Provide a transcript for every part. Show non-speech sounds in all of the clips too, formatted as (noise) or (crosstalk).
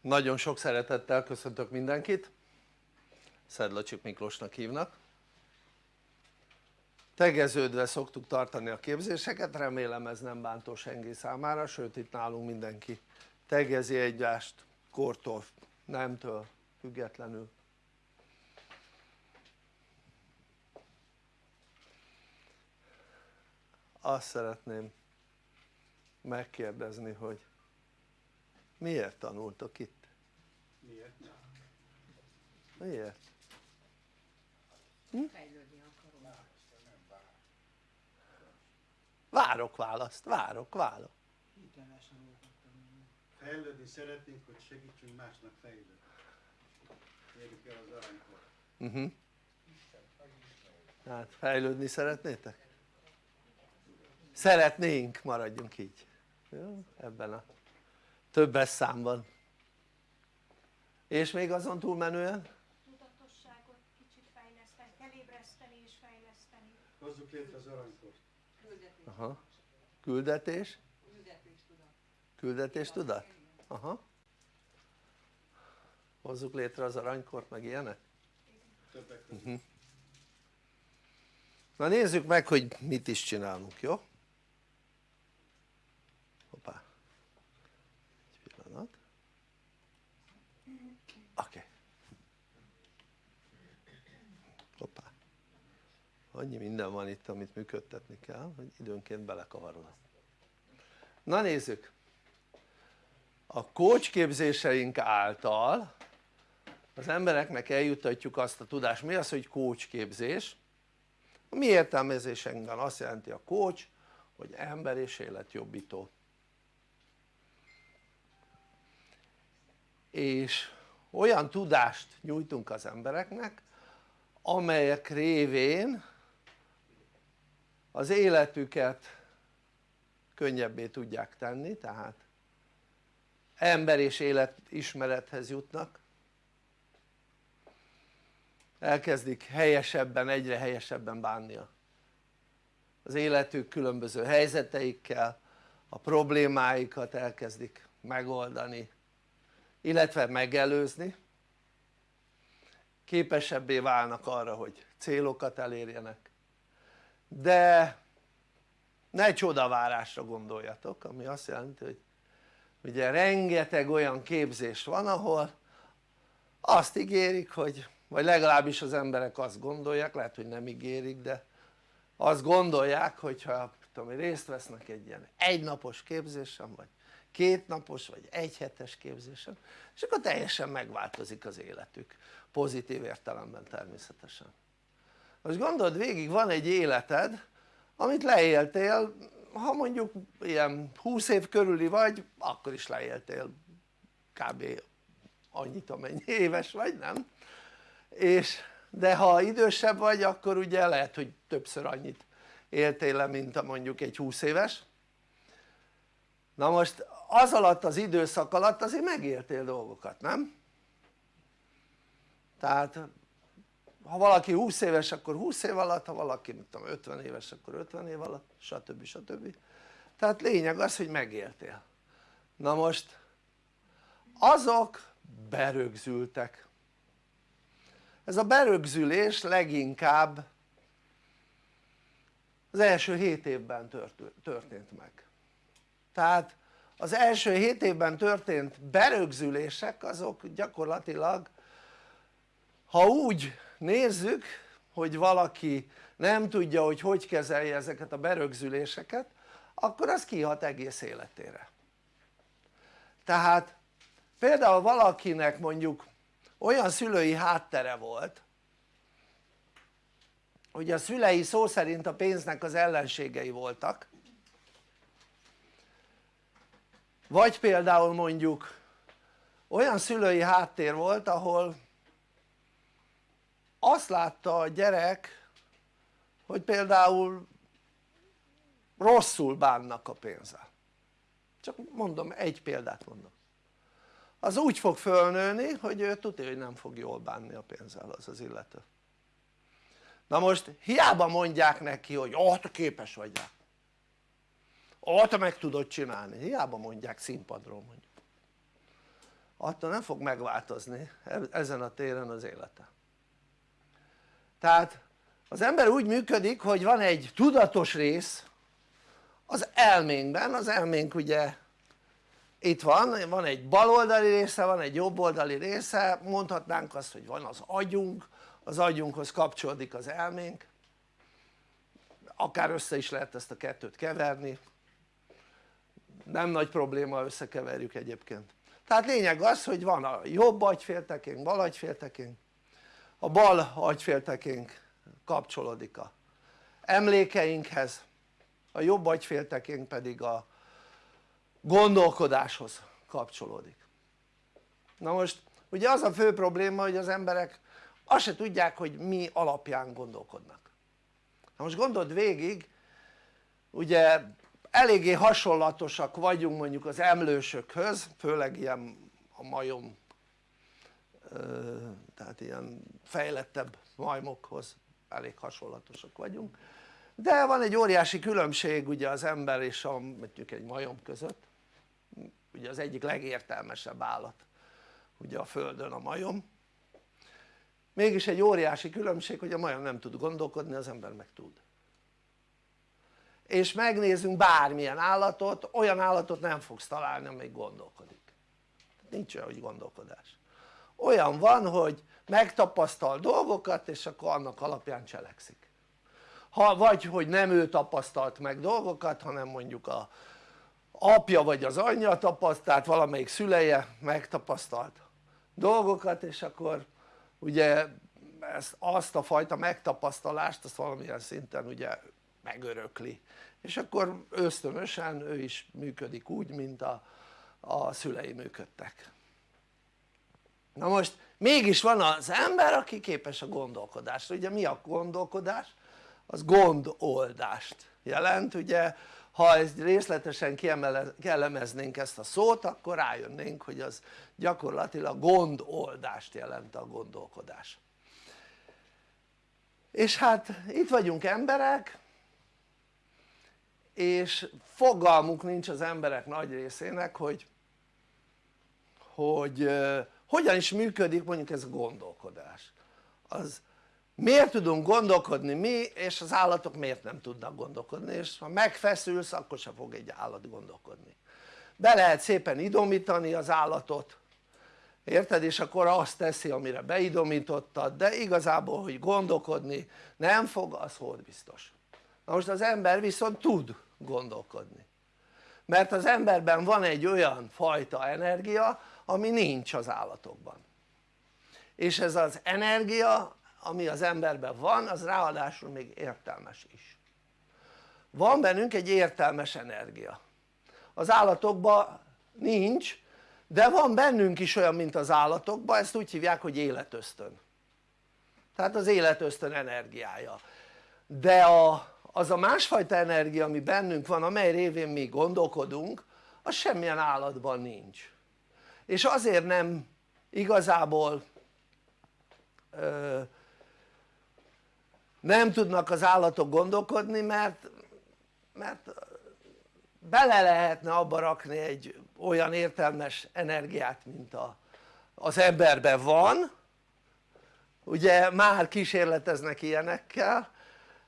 nagyon sok szeretettel köszöntök mindenkit. Szedlacsik Miklósnak hívnak. Tegeződve szoktuk tartani a képzéseket, remélem ez nem bántó senki számára, sőt itt nálunk mindenki tegezi egyást kortól, nemtől függetlenül. Azt szeretném megkérdezni hogy miért tanultok itt? miért? miért? Hm? várok választ, várok, várok fejlődni szeretnénk hogy segítsünk másnak fejlődni érjük el az aranykor uh -huh. hát fejlődni szeretnétek? szeretnénk maradjunk így jó? ebben a többes számban és még azon túlmenően? tudatosságot kicsit fejleszteni, elébreszteni és fejleszteni hozzuk létre az aranykort küldetés, Aha. küldetés? küldetés tudat aha hozzuk létre az aranykort meg ilyenek? többek között Uh -huh. na nézzük meg hogy mit is csinálunk jó? hoppá egy pillanat oké okay. hoppá annyi minden van itt amit működtetni kell hogy időnként belekavarodok na nézzük. A coach képzéseink által az embereknek eljutatjuk azt a tudást, mi az hogy coach képzés? a mi értelmezésünkben azt jelenti a coach hogy ember és életjobbító. És olyan tudást nyújtunk az embereknek amelyek révén az életüket könnyebbé tudják tenni tehát ember és életismerethez jutnak. Elkezdik helyesebben, egyre helyesebben bánni az életük különböző helyzeteikkel a problémáikat elkezdik megoldani illetve megelőzni. Képesebbé válnak arra hogy célokat elérjenek de ne csodavárásra gondoljatok ami azt jelenti hogy ugye rengeteg olyan képzés van ahol azt ígérik hogy vagy legalábbis az emberek azt gondolják, lehet hogy nem ígérik de azt gondolják hogyha tudom, részt vesznek egy ilyen egynapos képzésen vagy kétnapos vagy egyhetes képzésen és akkor teljesen megváltozik az életük pozitív értelemben természetesen most gondold végig van egy életed amit leéltél ha mondjuk ilyen 20 év körüli vagy akkor is leéltél kb. annyit amennyi éves vagy nem? és de ha idősebb vagy akkor ugye lehet hogy többször annyit éltél le mint a mondjuk egy 20 éves na most az alatt az időszak alatt azért megéltél dolgokat nem? tehát ha valaki 20 éves akkor 20 év alatt, ha valaki mit tudom 50 éves akkor 50 év alatt stb. stb. tehát lényeg az hogy megéltél na most azok berögzültek ez a berögzülés leginkább az első 7 évben történt meg tehát az első 7 évben történt berögzülések azok gyakorlatilag ha úgy nézzük hogy valaki nem tudja hogy hogy kezelje ezeket a berögzüléseket akkor az kihat egész életére. Tehát például valakinek mondjuk olyan szülői háttere volt hogy a szülei szó szerint a pénznek az ellenségei voltak vagy például mondjuk olyan szülői háttér volt ahol azt látta a gyerek hogy például rosszul bánnak a pénzzel. Csak mondom egy példát mondom. Az úgy fog fölnőni hogy ő tudja hogy nem fog jól bánni a pénzzel az az illető. Na most hiába mondják neki hogy ó te képes vagy rá. Ó te meg tudod csinálni, hiába mondják színpadról mondjuk. Attól nem fog megváltozni e- ezen a téren az élete tehát az ember úgy működik hogy van egy tudatos rész az elménkben, az elménk ugye itt van, van egy baloldali része, van egy jobboldali része, mondhatnánk azt hogy van az agyunk, az agyunkhoz kapcsolódik az elménk. Akár össze is lehet ezt a kettőt keverni. Nem nagy probléma összekeverjük egyébként. Tehát lényeg az hogy van a jobb agyféltekénk, bal agyféltekénk a bal agyféltekénk kapcsolódik a emlékeinkhez a jobb agyféltekénk pedig a gondolkodáshoz kapcsolódik. Na most ugye az a fő probléma hogy az emberek azt se tudják hogy mi alapján gondolkodnak. Na most gondold végig ugye eléggé hasonlatosak vagyunk mondjuk az emlősökhöz főleg ilyen a majom tehát ilyen fejlettebb majmokhoz elég hasonlatosak vagyunk. De van egy óriási különbség ugye az ember és a, mondjuk egy majom között. Ugye az egyik legértelmesebb állat ugye a földön a majom. Mégis egy óriási különbség hogy a majom nem tud gondolkodni az ember meg tud. És megnézzünk bármilyen állatot olyan állatot nem fogsz találni amelyik gondolkodik. Nincs olyan hogy gondolkodás olyan van hogy megtapasztal dolgokat és akkor annak alapján cselekszik. Ha vagy hogy nem ő tapasztalt meg dolgokat hanem mondjuk a apja vagy az anyja tapasztalt, valamelyik szüleje megtapasztalt dolgokat és akkor ugye ezt, azt a fajta megtapasztalást azt valamilyen szinten ugye megörökli. És akkor ösztönösen ő is működik úgy mint a, a szülei működtek na most mégis van az ember aki képes a gondolkodásra, ugye mi a gondolkodás? az gondoldást jelent ugye? Ha ezt részletesen kielemeznénk ezt a szót akkor rájönnénk hogy az gyakorlatilag gondoldást jelent a gondolkodás. És hát itt vagyunk emberek és fogalmuk nincs az emberek nagy részének hogy hogy hogyan is működik mondjuk ez a gondolkodás? Az miért tudunk gondolkodni mi és az állatok miért nem tudnak gondolkodni? És ha megfeszülsz akkor sem fog egy állat gondolkodni. Be lehet szépen idomítani az állatot érted? és akkor azt teszi amire beidomítottad de igazából hogy gondolkodni nem fog az hold biztos? Na most az ember viszont tud gondolkodni. Mert az emberben van egy olyan fajta energia ami nincs az állatokban. És ez az energia ami az emberben van az ráadásul még értelmes is. Van bennünk egy értelmes energia. Az állatokban nincs de van bennünk is olyan mint az állatokban ezt úgy hívják hogy életösztön. Tehát az életösztön energiája. De a, az a másfajta energia ami bennünk van amely révén mi gondolkodunk az semmilyen állatban nincs és azért nem igazából ö, nem tudnak az állatok gondolkodni mert, mert bele lehetne abba rakni egy olyan értelmes energiát mint a, az emberben van. Ugye már kísérleteznek ilyenekkel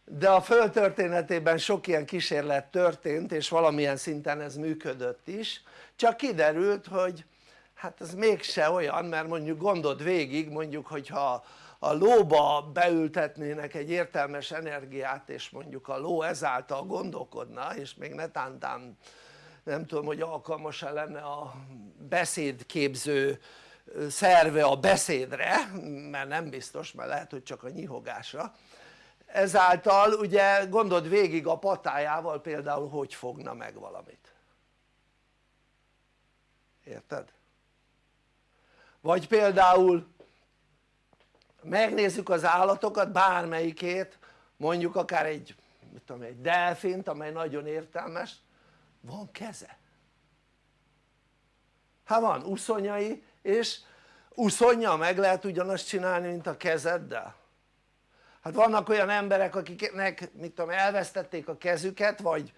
de a föld történetében sok ilyen kísérlet történt és valamilyen szinten ez működött is. Csak kiderült hogy hát ez mégse olyan mert mondjuk gondold végig mondjuk hogyha a lóba beültetnének egy értelmes energiát és mondjuk a ló ezáltal gondolkodna és még netántán nem tudom hogy alkalmas-e lenne a beszédképző szerve a beszédre mert nem biztos mert lehet hogy csak a nyihogásra ezáltal ugye gondold végig a patájával például hogy fogna meg valamit érted? Vagy például megnézzük az állatokat bármelyikét mondjuk akár egy, mit tudom, egy delfint amely nagyon értelmes. Van keze. Hát van uszonyai és uszonya meg lehet ugyanazt csinálni mint a kezeddel. Hát vannak olyan emberek akiknek mit tudom elvesztették a kezüket vagy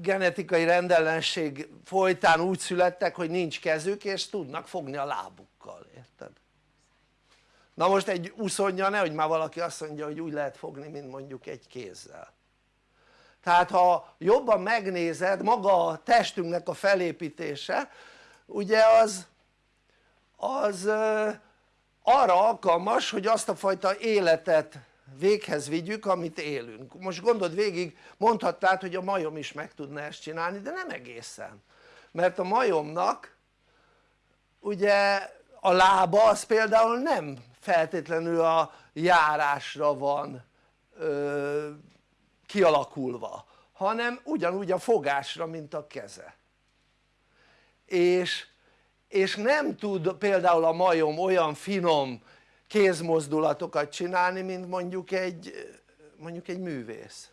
genetikai rendellenség folytán úgy születtek hogy nincs kezük és tudnak fogni a lábukkal, érted? na most egy uszonja nehogy már valaki azt mondja hogy úgy lehet fogni mint mondjuk egy kézzel tehát ha jobban megnézed maga a testünknek a felépítése ugye az az arra alkalmas hogy azt a fajta életet véghez vigyük amit élünk. Most gondold végig mondhatnád hogy a majom is meg tudna ezt csinálni de nem egészen. Mert a majomnak ugye a lába az például nem feltétlenül a járásra van ö, kialakulva hanem ugyanúgy a fogásra mint a keze. És, és nem tud például a majom olyan finom kézmozdulatokat csinálni mint mondjuk egy mondjuk egy művész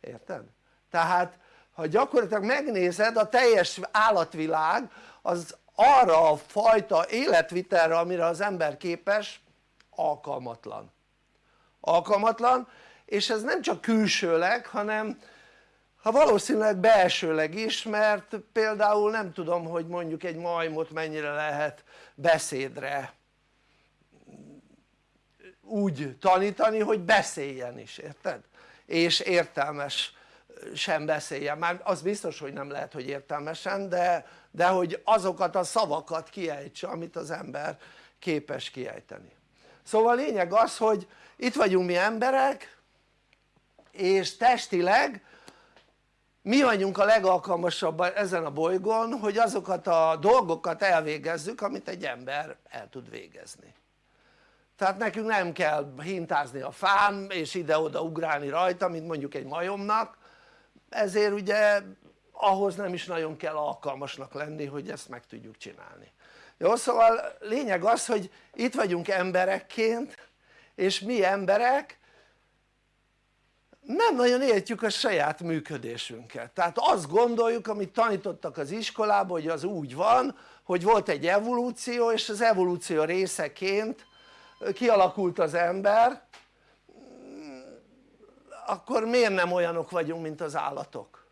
érted? tehát ha gyakorlatilag megnézed a teljes állatvilág az arra a fajta életvitelre amire az ember képes alkalmatlan alkalmatlan és ez nem csak külsőleg hanem ha valószínűleg belsőleg is mert például nem tudom hogy mondjuk egy majmot mennyire lehet beszédre úgy tanítani hogy beszéljen is érted? és értelmes sem beszéljen, már az biztos hogy nem lehet hogy értelmesen de, de hogy azokat a szavakat kiejtse amit az ember képes kiejteni. Szóval lényeg az hogy itt vagyunk mi emberek és testileg mi vagyunk a legalkalmasabb ezen a bolygón hogy azokat a dolgokat elvégezzük amit egy ember el tud végezni tehát nekünk nem kell hintázni a fán és ide-oda ugrálni rajta mint mondjuk egy majomnak. Ezért ugye ahhoz nem is nagyon kell alkalmasnak lenni hogy ezt meg tudjuk csinálni. Jó szóval lényeg az hogy itt vagyunk emberekként és mi emberek nem nagyon értjük a saját működésünket. Tehát azt gondoljuk amit tanítottak az iskolában hogy az úgy van hogy volt egy evolúció és az evolúció részeként kialakult az ember akkor miért nem olyanok vagyunk mint az állatok?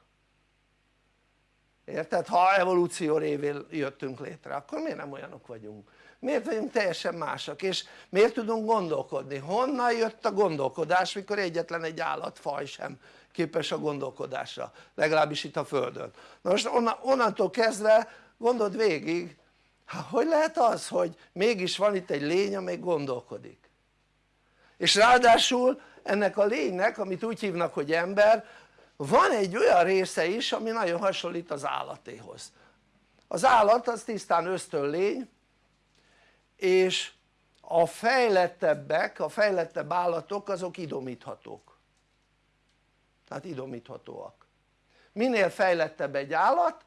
érted? ha evolúció révén jöttünk létre akkor miért nem olyanok vagyunk? miért vagyunk teljesen másak és miért tudunk gondolkodni? honnan jött a gondolkodás mikor egyetlen egy állatfaj sem képes a gondolkodásra legalábbis itt a földön na most onnantól kezdve gondold végig hogy lehet az hogy mégis van itt egy lény amely gondolkodik? És ráadásul ennek a lénynek amit úgy hívnak hogy ember van egy olyan része is ami nagyon hasonlít az állatéhoz. Az állat az tisztán ösztön lény és a fejlettebbek, a fejlettebb állatok azok idomíthatók. Tehát idomíthatóak. Minél fejlettebb egy állat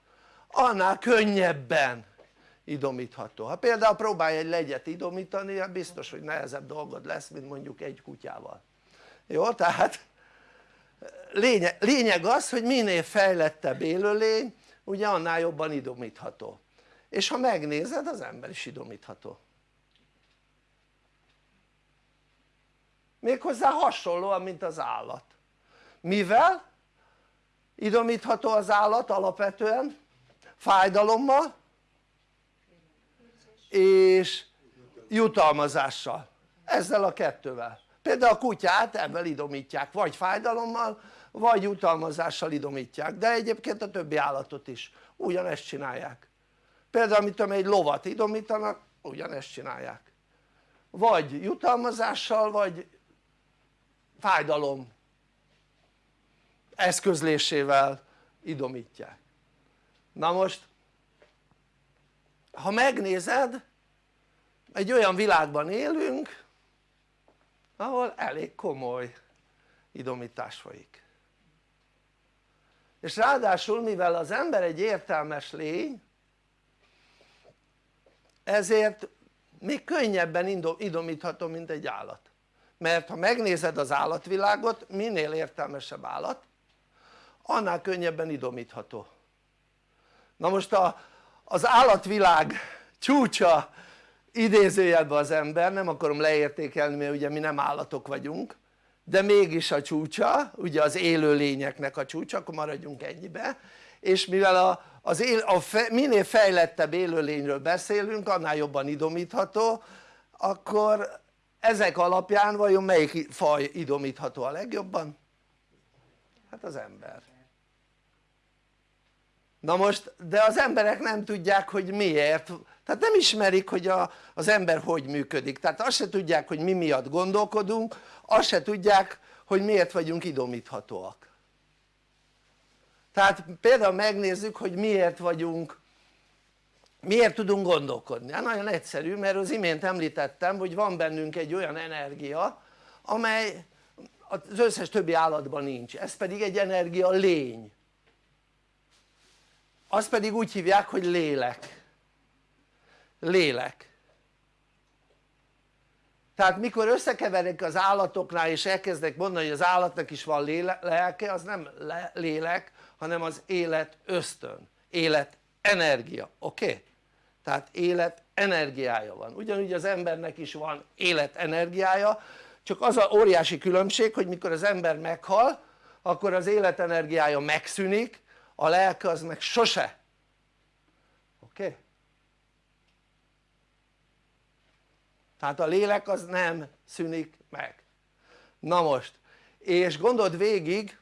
annál könnyebben idomítható. Ha például próbálj egy legyet idomítani hát biztos hogy nehezebb dolgod lesz mint mondjuk egy kutyával. Jó? tehát lényeg, lényeg az hogy minél fejlettebb élőlény ugye annál jobban idomítható. És ha megnézed az ember is idomítható. Méghozzá hasonlóan mint az állat. Mivel idomítható az állat alapvetően? Fájdalommal és jutalmazással. Ezzel a kettővel. Például a kutyát ebben idomítják vagy fájdalommal vagy jutalmazással idomítják de egyébként a többi állatot is. Ugyanezt csinálják. Például mit tudom egy lovat idomítanak ugyanezt csinálják. Vagy jutalmazással vagy fájdalom eszközlésével idomítják. Na most ha megnézed egy olyan világban élünk ahol elég komoly idomítás folyik. És ráadásul mivel az ember egy értelmes lény ezért még könnyebben idomítható mint egy állat. Mert ha megnézed az állatvilágot minél értelmesebb állat annál könnyebben idomítható. Na most a, az állatvilág csúcsa idézőjelben az ember, nem akarom leértékelni mert ugye mi nem állatok vagyunk de mégis a csúcsa ugye az élő lényeknek a csúcsa akkor maradjunk ennyibe és mivel a, az él, a fe, minél fejlettebb élőlényről beszélünk annál jobban idomítható akkor ezek alapján vajon melyik faj idomítható a legjobban? hát az ember na most de az emberek nem tudják hogy miért. Tehát nem ismerik hogy a, az ember hogy működik. Tehát azt se tudják hogy mi miatt gondolkodunk azt se tudják hogy miért vagyunk idomíthatóak. Tehát például megnézzük hogy miért vagyunk miért tudunk gondolkodni? hát nagyon egyszerű mert az imént említettem hogy van bennünk egy olyan energia amely az összes többi állatban nincs, ez pedig egy energia lény azt pedig úgy hívják hogy lélek lélek tehát mikor összekeverik az állatoknál és elkezdek mondani hogy az állatnak is van lelke az nem lélek hanem az élet ösztön, élet energia, oké? Okay? tehát élet energiája van, ugyanúgy az embernek is van élet energiája csak az a óriási különbség hogy mikor az ember meghal akkor az életenergiája megszűnik a lelke az meg sose oké? Okay? tehát a lélek az nem szűnik meg na most és gondold végig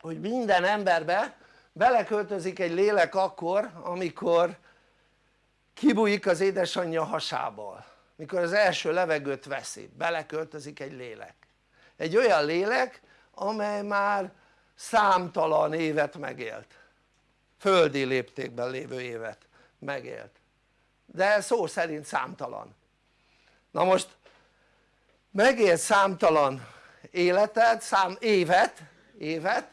hogy minden emberbe beleköltözik egy lélek akkor amikor kibújik az édesanyja hasából mikor az első levegőt veszi beleköltözik egy lélek egy olyan lélek amely már számtalan évet megélt földi léptékben lévő évet megélt de szó szerint számtalan na most megélt számtalan életet, szám, évet, évet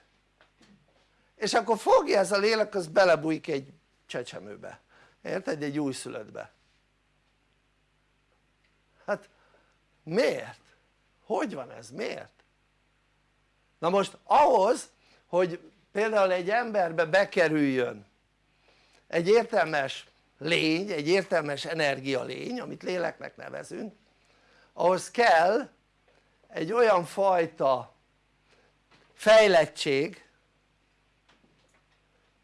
és akkor fogja ez a lélek az belebújik egy csecsemőbe érted? egy újszülöttbe hát miért? hogy van ez? miért? na most ahhoz hogy például egy emberbe bekerüljön egy értelmes lény, egy értelmes energia lény amit léleknek nevezünk ahhoz kell egy olyan fajta fejlettség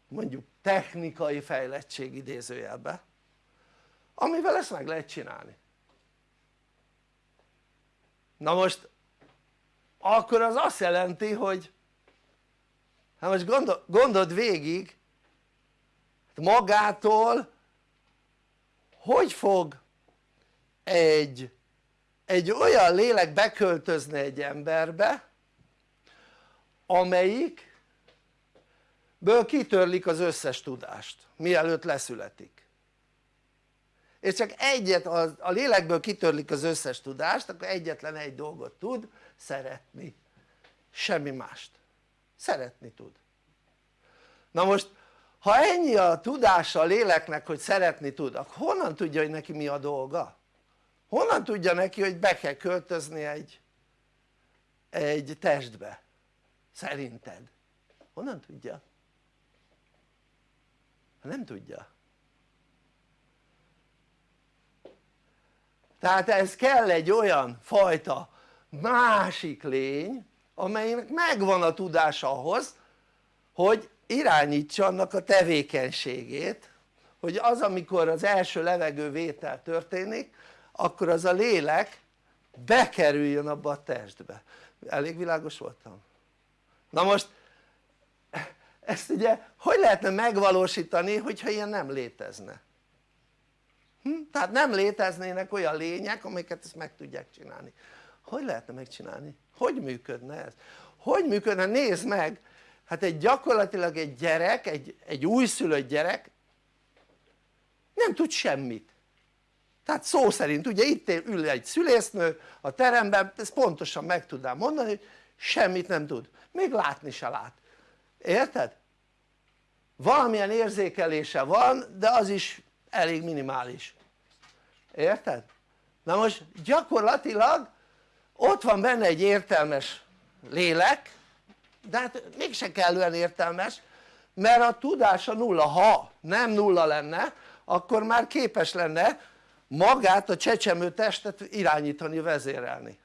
mondjuk technikai fejlettség idézőjelbe amivel ezt meg lehet csinálni. Na most akkor az azt jelenti hogy hát most gondol, gondold végig. Magától hogy fog egy, egy olyan lélek beköltözni egy emberbe amelyik ből kitörlik az összes tudást mielőtt leszületik? És csak egyet, a lélekből kitörlik az összes tudást akkor egyetlen egy dolgot tud szeretni. Semmi mást szeretni tud na most ha ennyi a tudása a léleknek hogy szeretni tud akkor honnan tudja hogy neki mi a dolga? honnan tudja neki hogy be kell költözni egy egy testbe? szerinted? honnan tudja? nem tudja tehát ez kell egy olyan fajta másik lény amelynek megvan a tudása ahhoz hogy irányítsa annak a tevékenységét hogy az amikor az első levegővétel történik akkor az a lélek bekerüljön abba a testbe elég világos voltam? na most ezt ugye hogy lehetne megvalósítani hogyha ilyen nem létezne? Hm? tehát nem léteznének olyan lények amiket ezt meg tudják csinálni hogy lehetne megcsinálni? hogy működne ez? hogy működne? nézd meg hát egy gyakorlatilag egy gyerek, egy, egy újszülött gyerek nem tud semmit tehát szó szerint ugye itt ül egy szülésznő a teremben ezt pontosan meg tudnám mondani hogy semmit nem tud, még látni se lát, érted? valamilyen érzékelése van de az is elég minimális, érted? na most gyakorlatilag ott van benne egy értelmes lélek de hát mégse kellően értelmes mert a tudása nulla, ha nem nulla lenne akkor már képes lenne magát a csecsemő testet irányítani, vezérelni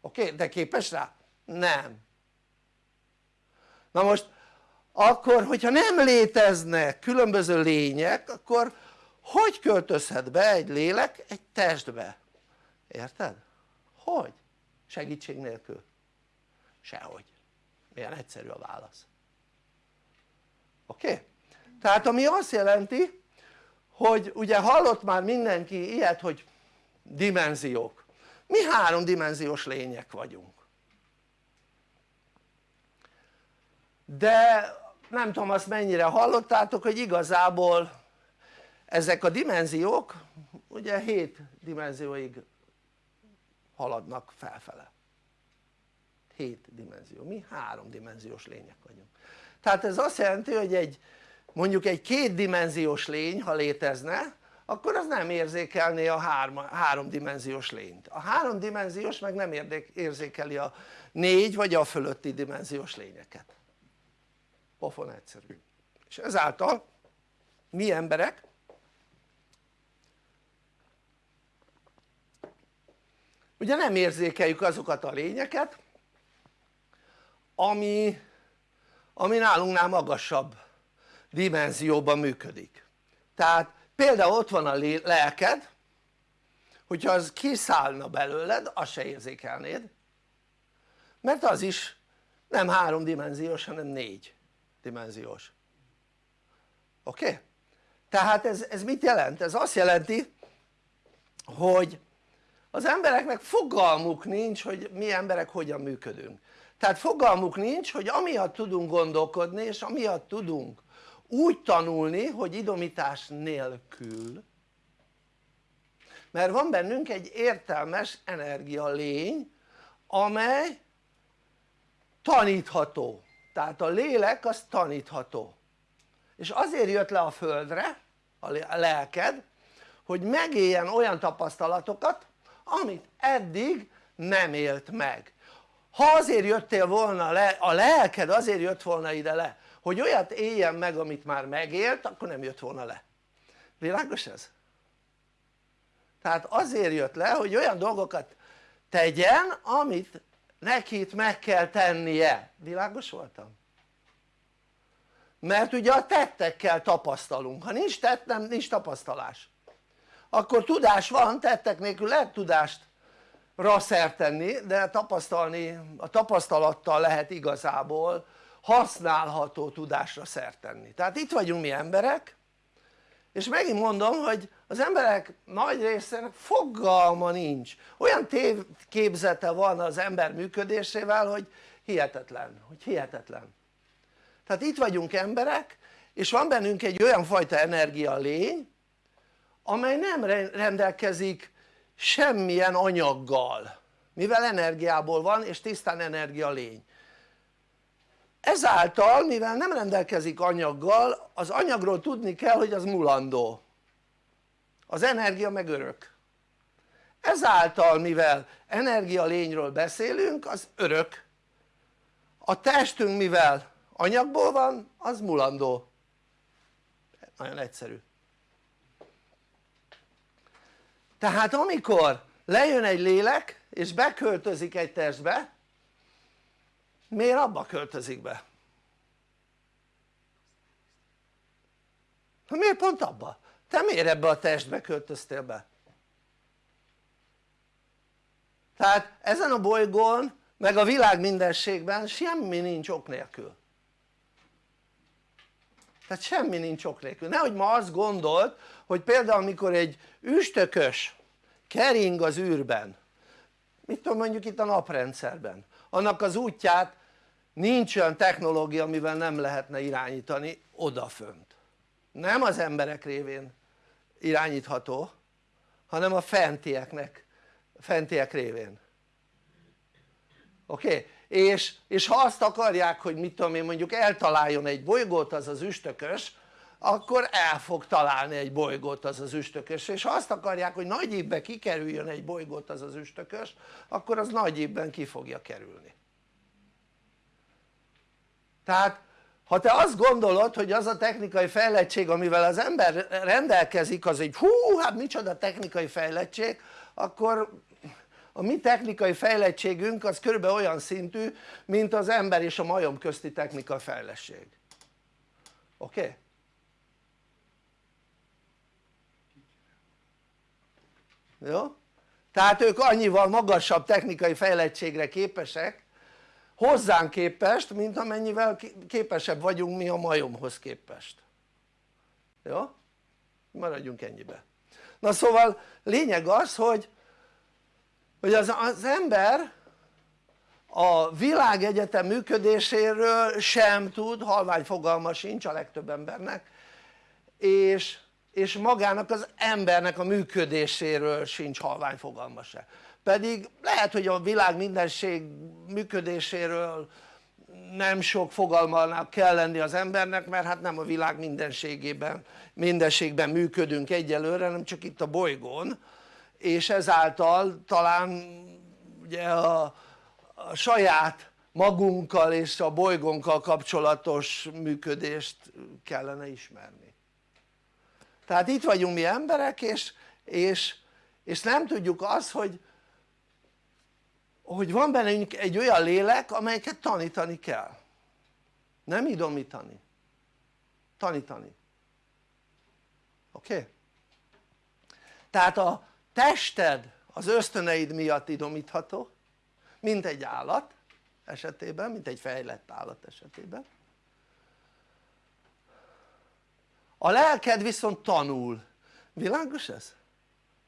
oké? De képes rá? nem na most akkor hogyha nem léteznek különböző lények akkor hogy költözhet be egy lélek egy testbe? érted? hogy? Segítség nélkül? sehogy milyen egyszerű a válasz oké? Tehát ami azt jelenti hogy ugye hallott már mindenki ilyet hogy dimenziók mi háromdimenziós lények vagyunk de nem tudom azt mennyire hallottátok hogy igazából ezek a dimenziók ugye 7 dimenzióig haladnak felfele. 7 dimenzió, mi háromdimenziós lények vagyunk. Tehát ez azt jelenti hogy egy mondjuk egy kétdimenziós lény ha létezne akkor az nem érzékelné a három, háromdimenziós lényt. A háromdimenziós meg nem érzékeli a négy vagy a fölötti dimenziós lényeket. Pofon egyszerű. És ezáltal mi emberek ugye nem érzékeljük azokat a lényeket ami, ami nálunknál magasabb dimenzióban működik tehát például ott van a lelked hogyha az kiszállna belőled azt se érzékelnéd mert az is nem háromdimenziós hanem négy dimenziós oké? Okay? tehát ez, ez mit jelent? ez azt jelenti hogy az embereknek fogalmuk nincs hogy mi emberek hogyan működünk. Tehát fogalmuk nincs hogy amiatt tudunk gondolkodni és amiatt tudunk úgy tanulni hogy idomítás nélkül. Mert van bennünk egy értelmes energia lény amely tanítható. Tehát a lélek az tanítható. És azért jött le a földre a lelked hogy megéljen olyan tapasztalatokat amit eddig nem élt meg. Ha azért jöttél volna le, a lelked azért jött volna ide le hogy olyat éljen meg amit már megélt akkor nem jött volna le. Világos ez? tehát azért jött le hogy olyan dolgokat tegyen amit neki itt meg kell tennie, világos voltam? mert ugye a tettekkel tapasztalunk, ha nincs tett nincs tapasztalás akkor tudás van, tettek nélkül lehet tudást szert tenni de tapasztalni, a tapasztalattal lehet igazából használható tudásra szert tenni. Tehát itt vagyunk mi emberek és megint mondom hogy az emberek nagy részének fogalma nincs. Olyan tévképzete van az ember működésével hogy hihetetlen, hogy hihetetlen. Tehát itt vagyunk emberek és van bennünk egy olyan fajta energia lény amely nem rendelkezik semmilyen anyaggal mivel energiából van és tisztán energia lény. Ezáltal mivel nem rendelkezik anyaggal az anyagról tudni kell hogy az mulandó. Az energia meg örök. Ezáltal mivel energia lényről beszélünk az örök. A testünk mivel anyagból van az mulandó. Nagyon egyszerű tehát amikor lejön egy lélek és beköltözik egy testbe miért abba költözik be? Ha miért pont abba? te miért ebbe a testbe költöztél be? tehát ezen a bolygón meg a világ mindenségben semmi nincs ok nélkül tehát semmi nincs ok nélkül, nehogy ma azt gondolt hogy például amikor egy üstökös kering az űrben mit tudom mondjuk itt a naprendszerben annak az útját nincs olyan technológia amivel nem lehetne irányítani odafönt nem az emberek révén irányítható hanem a fentieknek fentiek révén oké? Okay? És, és ha azt akarják hogy mit tudom én mondjuk eltaláljon egy bolygót az az üstökös akkor el fog találni egy bolygót az az üstökös. És ha azt akarják hogy nagy évben kikerüljön egy bolygót az az üstökös akkor az nagy évben ki fogja kerülni. Tehát ha te azt gondolod hogy az a technikai fejlettség amivel az ember rendelkezik az egy hú hát micsoda technikai fejlettség akkor a mi technikai fejlettségünk az körülbelül olyan szintű mint az ember és a majom közti technikai fejlettség oké? Okay? jó? tehát ők annyival magasabb technikai fejlettségre képesek hozzánk képest mint amennyivel képesebb vagyunk mi a majomhoz képest jó? maradjunk ennyibe na szóval lényeg az hogy hogy az, az ember a világegyetem működéséről sem tud, halvány fogalma sincs a legtöbb embernek és, és magának az embernek a működéséről sincs halvány fogalma se. Pedig lehet hogy a világ mindenség működéséről nem sok fogalmának kell lenni az embernek mert hát nem a világ mindenségében mindenségben működünk egyelőre hanem csak itt a bolygón és ezáltal talán ugye a, a saját magunkkal és a bolygónkkal kapcsolatos működést kellene ismerni tehát itt vagyunk mi emberek és, és, és nem tudjuk azt hogy hogy van bennünk egy olyan lélek amelyeket tanítani kell nem idomítani tanítani oké? Okay? tehát a tested az ösztöneid miatt idomítható mint egy állat esetében, mint egy fejlett állat esetében. A lelked viszont tanul, világos ez?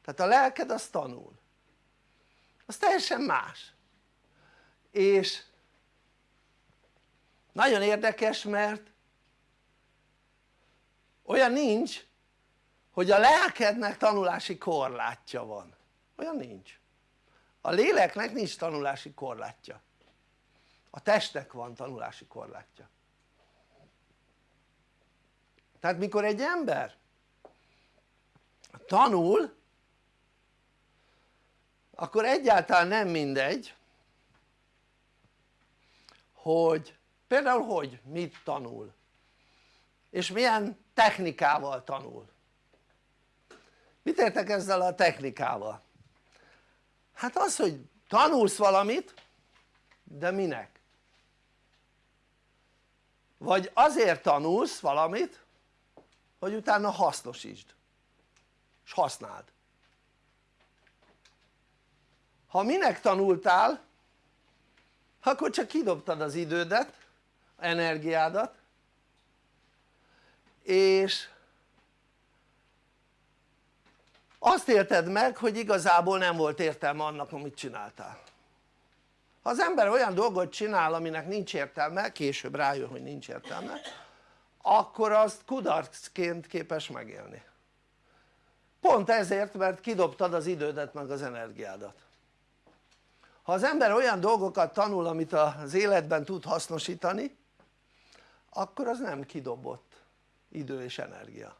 tehát a lelked az tanul. Az teljesen más. És nagyon érdekes mert olyan nincs hogy a lelkednek tanulási korlátja van. Olyan nincs. A léleknek nincs tanulási korlátja. A testnek van tanulási korlátja. Tehát mikor egy ember tanul akkor egyáltalán nem mindegy hogy például hogy mit tanul és milyen technikával tanul mit értek ezzel a technikával? hát az hogy tanulsz valamit de minek? vagy azért tanulsz valamit hogy utána hasznosítsd és használd ha minek tanultál akkor csak kidobtad az idődet energiádat és azt élted meg hogy igazából nem volt értelme annak amit csináltál. Ha az ember olyan dolgot csinál aminek nincs értelme, később rájön hogy nincs értelme akkor azt kudarcként képes megélni. Pont ezért mert kidobtad az idődet meg az energiádat. Ha az ember olyan dolgokat tanul amit az életben tud hasznosítani akkor az nem kidobott idő és energia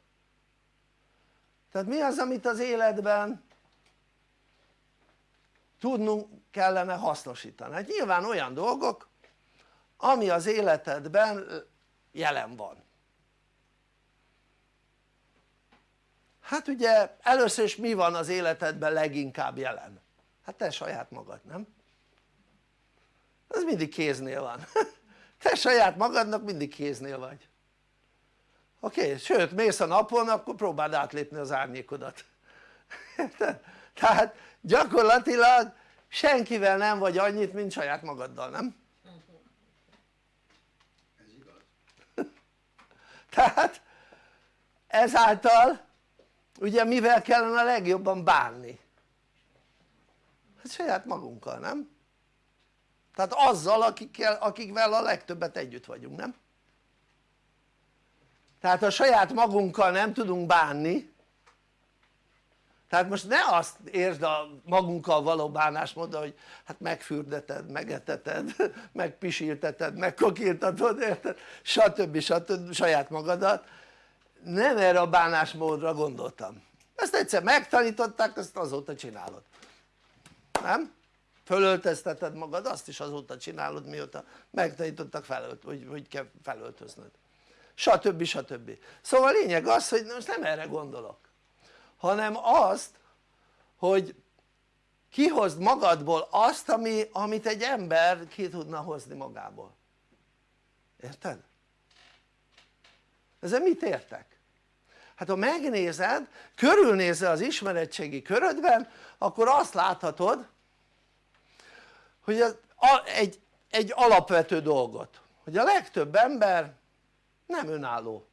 tehát mi az amit az életben tudnunk kellene hasznosítani? hát nyilván olyan dolgok ami az életedben jelen van hát ugye először is mi van az életedben leginkább jelen? hát te saját magad nem? ez mindig kéznél van (laughs) te saját magadnak mindig kéznél vagy oké? Okay? sőt mész a napon akkor próbáld átlépni az árnyékodat tehát gyakorlatilag senkivel nem vagy annyit mint saját magaddal nem? Ez igaz. (laughs) tehát ezáltal ugye mivel kellene a legjobban bánni? hát saját magunkkal nem? tehát azzal akikkel, akikvel a legtöbbet együtt vagyunk nem? Tehát ha saját magunkkal nem tudunk bánni tehát most ne azt értsd a magunkkal való bánásmódon hogy hát megfürdeted, megeteted, (laughs) megpisilteted, megkokírtatod érted? stb. stb. saját magadat nem erre a bánásmódra gondoltam ezt egyszer megtanították ezt azóta csinálod nem? fölöltözteted magad azt is azóta csinálod mióta megtanítottak felölt, hogy, hogy kell felöltöznöd stb. stb. szóval a lényeg az hogy most nem erre gondolok hanem azt hogy kihozd magadból azt ami, amit egy ember ki tudna hozni magából érted? ezzel mit értek? hát ha megnézed, körülnézel az ismeretségi körödben akkor azt láthatod hogy az, a, egy, egy alapvető dolgot hogy a legtöbb ember nem önálló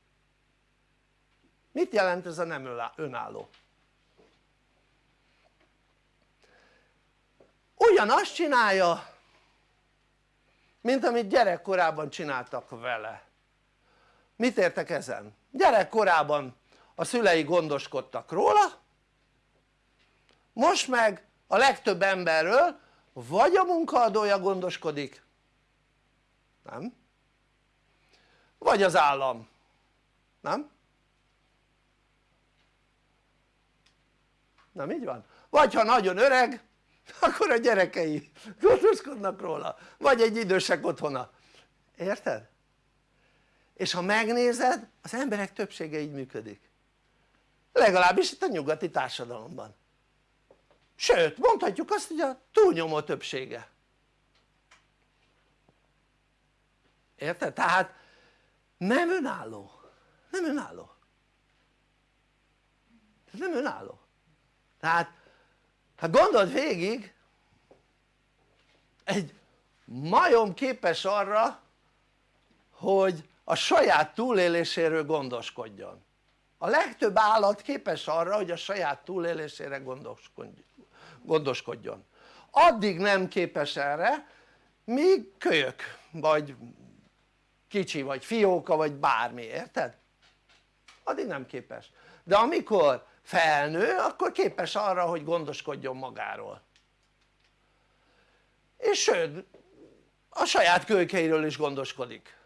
mit jelent ez a nem önálló? ugyanazt csinálja mint amit gyerekkorában csináltak vele mit értek ezen? gyerekkorában a szülei gondoskodtak róla most meg a legtöbb emberről vagy a munkaadója gondoskodik nem? Vagy az állam nem? nem így van? vagy ha nagyon öreg (laughs) akkor a gyerekei gondoskodnak róla vagy egy idősek otthona érted? és ha megnézed az emberek többsége így működik legalábbis itt a nyugati társadalomban sőt mondhatjuk azt hogy a túlnyomó többsége érted? tehát nem önálló. Nem önálló. Nem önálló. Tehát ha gondold végig egy majom képes arra hogy a saját túléléséről gondoskodjon. A legtöbb állat képes arra hogy a saját túlélésére gondoskodjon. Addig nem képes erre míg kölyök vagy kicsi vagy fióka vagy bármi érted? addig nem képes. De amikor felnő akkor képes arra hogy gondoskodjon magáról. És sőt a saját kölykeiről is gondoskodik.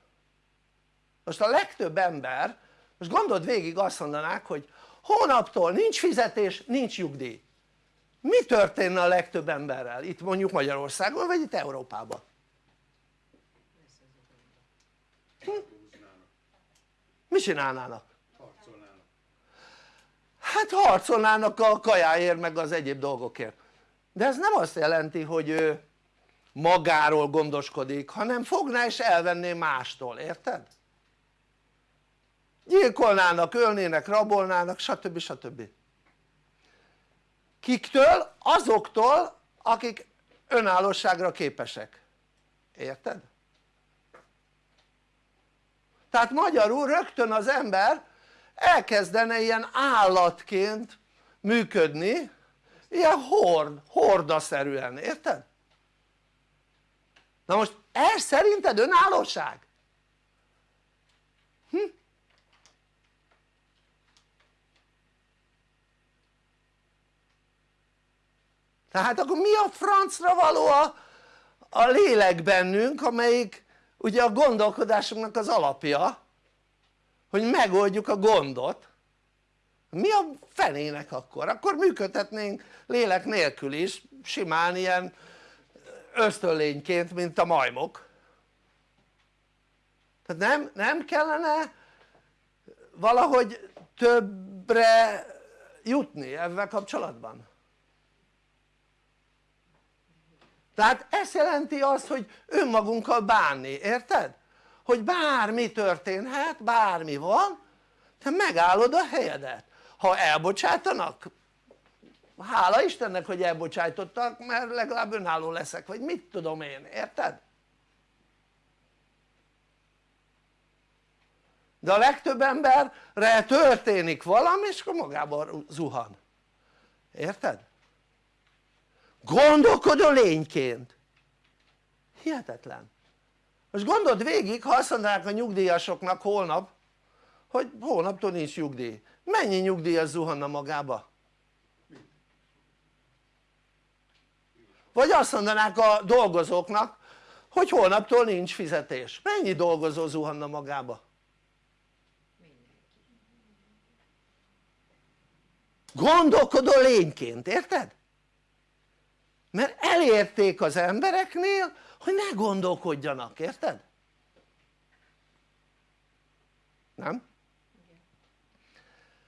Most a legtöbb ember most gondold végig azt mondanák hogy hónaptól nincs fizetés nincs nyugdíj. Mi történne a legtöbb emberrel? Itt mondjuk Magyarországon vagy itt Európában? Hm? Mi csinálnának? Harcolnának. hát harcolnának a kajáért meg az egyéb dolgokért de ez nem azt jelenti hogy ő magáról gondoskodik hanem fogná és elvenné mástól, érted? gyilkolnának, ölnének, rabolnának stb. stb. kiktől? azoktól akik önállóságra képesek, érted? Tehát magyarul rögtön az ember elkezdene ilyen állatként működni ilyen hord, hordaszerűen, érted? na most ez szerinted önállóság? Hm? tehát akkor mi a francra való a, a lélek bennünk amelyik ugye a gondolkodásunknak az alapja hogy megoldjuk a gondot mi a fenének akkor? akkor működhetnénk lélek nélkül is simán ilyen ösztönlényként mint a majmok tehát nem, nem kellene valahogy többre jutni ebben kapcsolatban? Tehát ez jelenti azt hogy önmagunkkal bánni, érted? hogy bármi történhet, bármi van te megállod a helyedet ha elbocsátanak hála Istennek hogy elbocsájtottak mert legalább önálló leszek vagy mit tudom én, érted? de a legtöbb emberre történik valami és akkor magában zuhan érted? Gondolkodó lényként hihetetlen most gondold végig ha azt mondanák a nyugdíjasoknak holnap hogy holnaptól nincs nyugdíj mennyi nyugdíjas zuhanna magába? vagy azt mondanák a dolgozóknak hogy holnaptól nincs fizetés mennyi dolgozó zuhanna magába? gondolkodó lényként, érted? Mert elérték az embereknél hogy ne gondolkodjanak, érted? nem?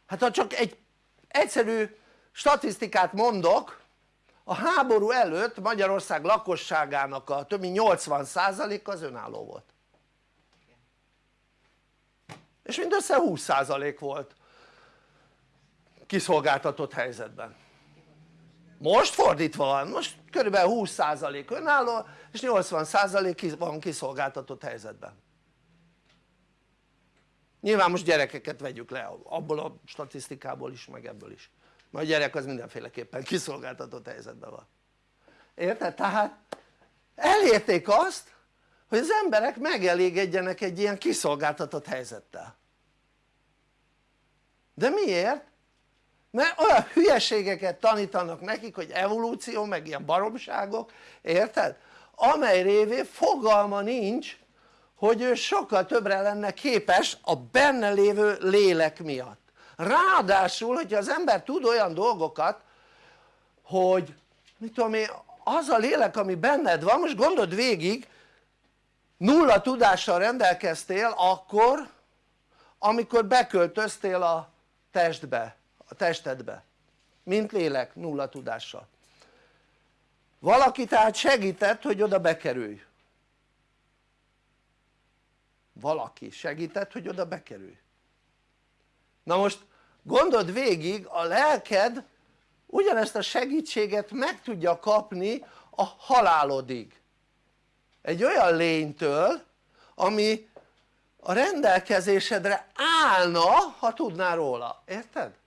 hát ha csak egy egyszerű statisztikát mondok a háború előtt Magyarország lakosságának a több mint 80% az önálló volt és mindössze 20% volt kiszolgáltatott helyzetben most fordítva van, most körülbelül 20% önálló és 80% van kiszolgáltatott helyzetben. Nyilván most gyerekeket vegyük le abból a statisztikából is meg ebből is. Mert a gyerek az mindenféleképpen kiszolgáltatott helyzetben van. Érted? tehát elérték azt hogy az emberek megelégedjenek egy ilyen kiszolgáltatott helyzettel. De miért? Mert olyan hülyeségeket tanítanak nekik hogy evolúció meg ilyen baromságok érted? amely révén fogalma nincs hogy ő sokkal többre lenne képes a benne lévő lélek miatt ráadásul hogyha az ember tud olyan dolgokat hogy mit tudom én az a lélek ami benned van most gondold végig nulla tudással rendelkeztél akkor amikor beköltöztél a testbe, a testedbe. Mint lélek nulla tudással valaki tehát segített hogy oda bekerülj. Valaki segített hogy oda bekerülj. Na most gondold végig a lelked ugyanezt a segítséget meg tudja kapni a halálodig. Egy olyan lénytől ami a rendelkezésedre állna ha tudnál róla, érted?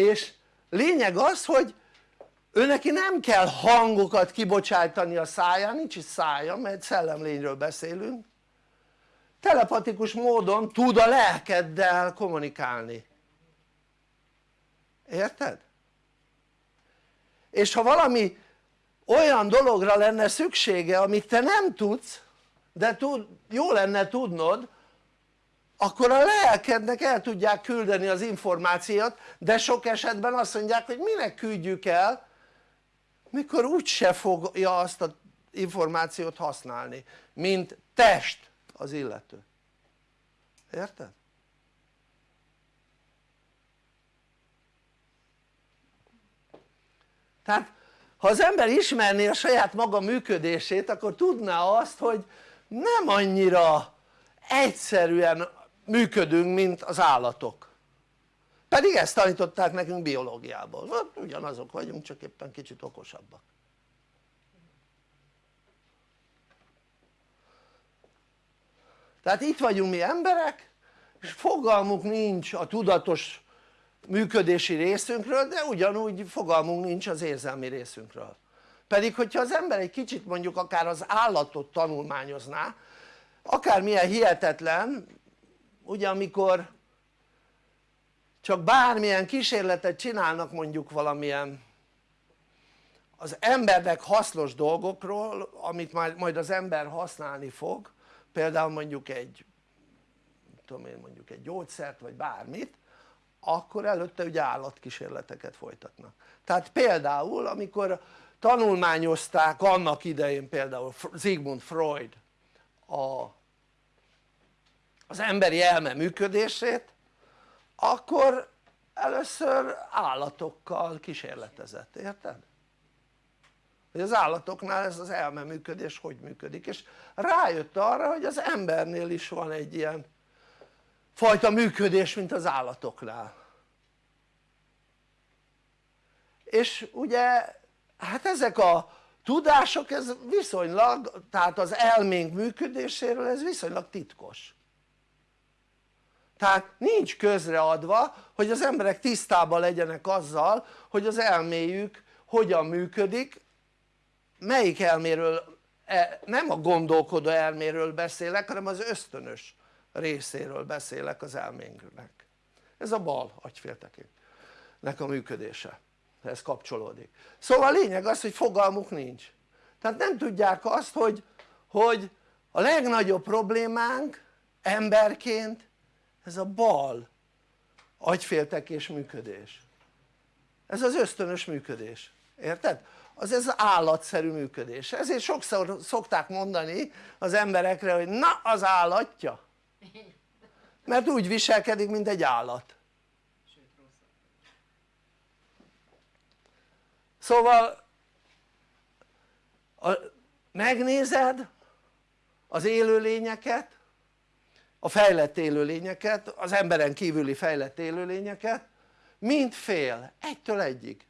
És lényeg az hogy ő neki nem kell hangokat kibocsátani a száján, nincs is szája mert szellemlényről beszélünk telepatikus módon tud a lelkeddel kommunikálni érted? és ha valami olyan dologra lenne szüksége amit te nem tudsz de tud, jó lenne tudnod akkor a lelkednek el tudják küldeni az információt de sok esetben azt mondják hogy minek küldjük el mikor úgyse fogja azt az információt használni mint test az illető érted? tehát ha az ember ismerné a saját maga működését akkor tudná azt hogy nem annyira egyszerűen működünk mint az állatok. Pedig ezt tanították nekünk biológiából, hát ugyanazok vagyunk csak éppen kicsit okosabbak. Tehát itt vagyunk mi emberek és fogalmuk nincs a tudatos működési részünkről de ugyanúgy fogalmunk nincs az érzelmi részünkről. Pedig hogyha az ember egy kicsit mondjuk akár az állatot tanulmányozná akármilyen hihetetlen ugye amikor csak bármilyen kísérletet csinálnak mondjuk valamilyen az embernek hasznos dolgokról amit majd az ember használni fog például mondjuk egy tudom én mondjuk egy gyógyszert vagy bármit akkor előtte ugye állatkísérleteket folytatnak. Tehát például amikor tanulmányozták annak idején például Sigmund Freud a, az emberi elme működését akkor először állatokkal kísérletezett, érted? hogy az állatoknál ez az elme működés hogy működik? És rájött arra hogy az embernél is van egy ilyen fajta működés mint az állatoknál. És ugye hát ezek a tudások ez viszonylag tehát az elménk működéséről ez viszonylag titkos tehát nincs közreadva hogy az emberek tisztában legyenek azzal hogy az elméjük hogyan működik melyik elméről e, nem a gondolkodó elméről beszélek hanem az ösztönös részéről beszélek az elménknek. Ez a bal agyféltekének a működése. Ez kapcsolódik. Szóval a lényeg az hogy fogalmuk nincs. Tehát nem tudják azt hogy, hogy a legnagyobb problémánk emberként ez a bal agyféltekés működés. Ez az ösztönös működés, érted? az ez állatszerű működés, ezért sokszor szokták mondani az emberekre hogy na az állatja. Mert úgy viselkedik mint egy állat. Szóval a, megnézed az élőlényeket a fejlett élőlényeket, az emberen kívüli fejlett élőlényeket mind fél, egytől egyig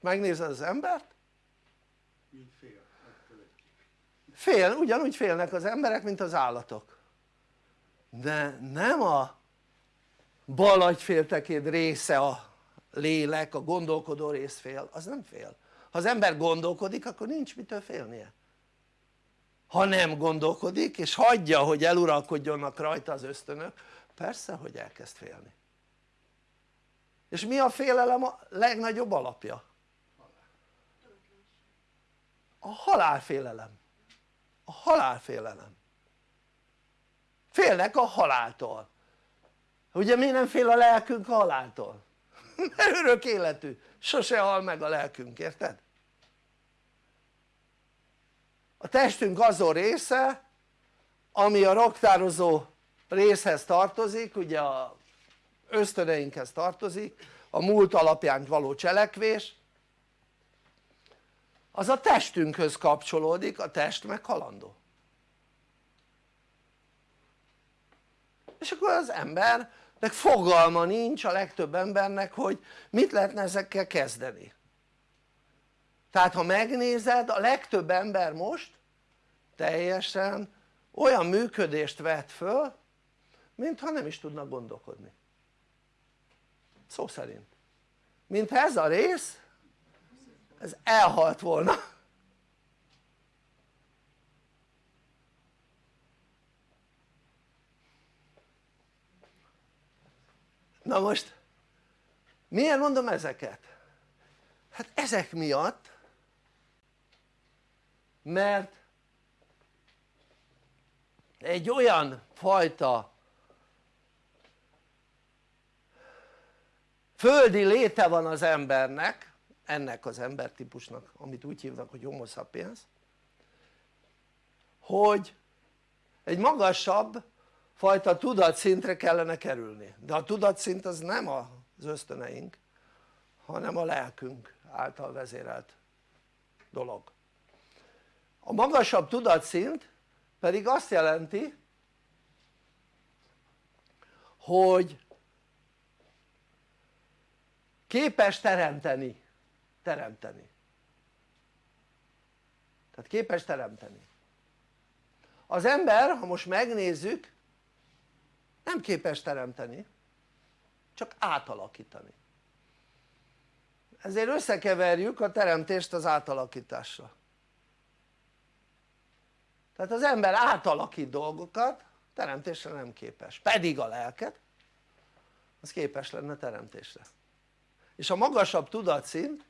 megnézed az embert Mint fél. ettől egy. fél, ugyanúgy félnek az emberek mint az állatok de nem a bal agyféltekéd része a lélek, a gondolkodó rész fél, az nem fél ha az ember gondolkodik akkor nincs mitől félnie ha nem gondolkodik és hagyja hogy eluralkodjonnak rajta az ösztönök persze hogy elkezd félni és mi a félelem a legnagyobb alapja? a halálfélelem a halálfélelem félnek a haláltól ugye mi nem fél a lelkünk a haláltól? (laughs) mert örök életű, sose hal meg a lelkünk, érted? A testünk azon része ami a raktározó részhez tartozik, ugye a ösztöneinkhez tartozik, a múlt alapján való cselekvés. Az a testünkhöz kapcsolódik, a test meg halandó. És akkor az embernek fogalma nincs a legtöbb embernek hogy mit lehetne ezekkel kezdeni tehát ha megnézed a legtöbb ember most teljesen olyan működést vet föl mintha nem is tudnak gondolkodni. Szó szerint. Mintha ez a rész ez elhalt volna. Na most miért mondom ezeket? hát ezek miatt mert egy olyan fajta földi léte van az embernek ennek az embertípusnak amit úgy hívnak hogy homo sapiens hogy egy magasabb fajta tudatszintre kellene kerülni. De a tudatszint az nem az ösztöneink hanem a lelkünk által vezérelt dolog a magasabb tudatszint pedig azt jelenti hogy képes teremteni teremteni. Tehát képes teremteni. Az ember ha most megnézzük nem képes teremteni csak átalakítani. Ezért összekeverjük a teremtést az átalakítással tehát az ember átalakít dolgokat teremtésre nem képes, pedig a lelket az képes lenne teremtésre és a magasabb tudatszint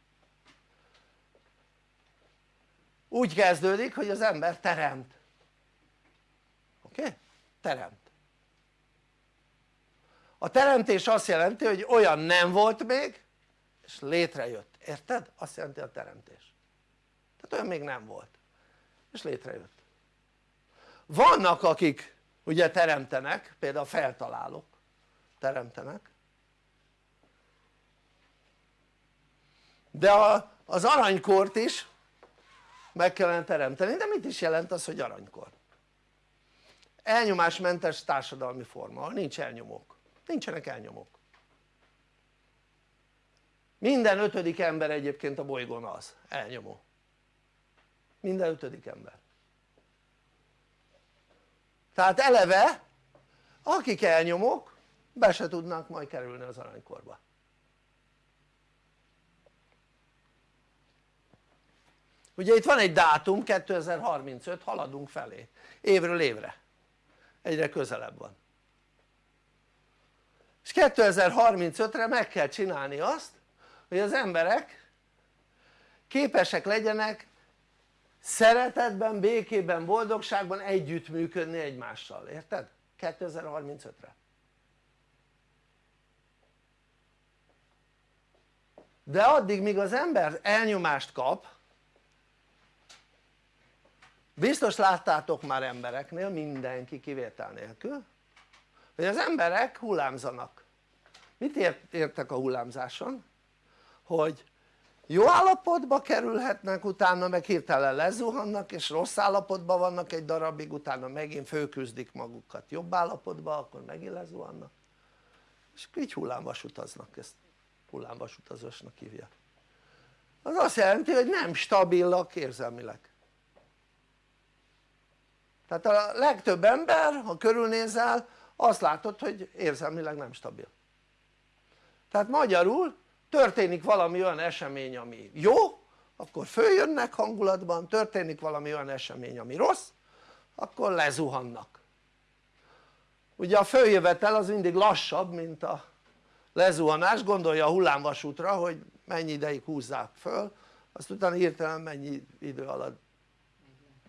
úgy kezdődik hogy az ember teremt oké? Okay? teremt a teremtés azt jelenti hogy olyan nem volt még és létrejött, érted? azt jelenti a teremtés tehát olyan még nem volt és létrejött vannak akik ugye teremtenek, például feltalálók teremtenek. De a, az aranykort is meg kellene teremteni, de mit is jelent az hogy aranykor? elnyomásmentes társadalmi forma, nincs elnyomók, nincsenek elnyomók. Minden ötödik ember egyébként a bolygón az, elnyomó. Minden ötödik ember tehát eleve akik elnyomók be se tudnak majd kerülni az aranykorba. Ugye itt van egy dátum 2035 haladunk felé. Évről évre. Egyre közelebb van. És 2035-re meg kell csinálni azt hogy az emberek képesek legyenek szeretetben, békében, boldogságban együttműködni egymással, érted? 2035-re de addig míg az ember elnyomást kap biztos láttátok már embereknél mindenki kivétel nélkül hogy az emberek hullámzanak mit ért, értek a hullámzáson? hogy jó állapotba kerülhetnek utána meg hirtelen lezuhannak és rossz állapotban vannak egy darabig utána megint fölküzdik magukat. Jobb állapotba akkor megint lezuhannak. És így hullámvasutaznak ezt hullámvasutazásnak hívják. Az azt jelenti hogy nem stabilak érzelmileg. Tehát a legtöbb ember ha körülnézel azt látod hogy érzelmileg nem stabil. Tehát magyarul történik valami olyan esemény ami jó akkor följönnek hangulatban, történik valami olyan esemény ami rossz akkor lezuhannak. Ugye a följövetel az mindig lassabb mint a lezuhanás, gondolja a hullámvasútra hogy mennyi ideig húzzák föl azt utána hirtelen mennyi idő alatt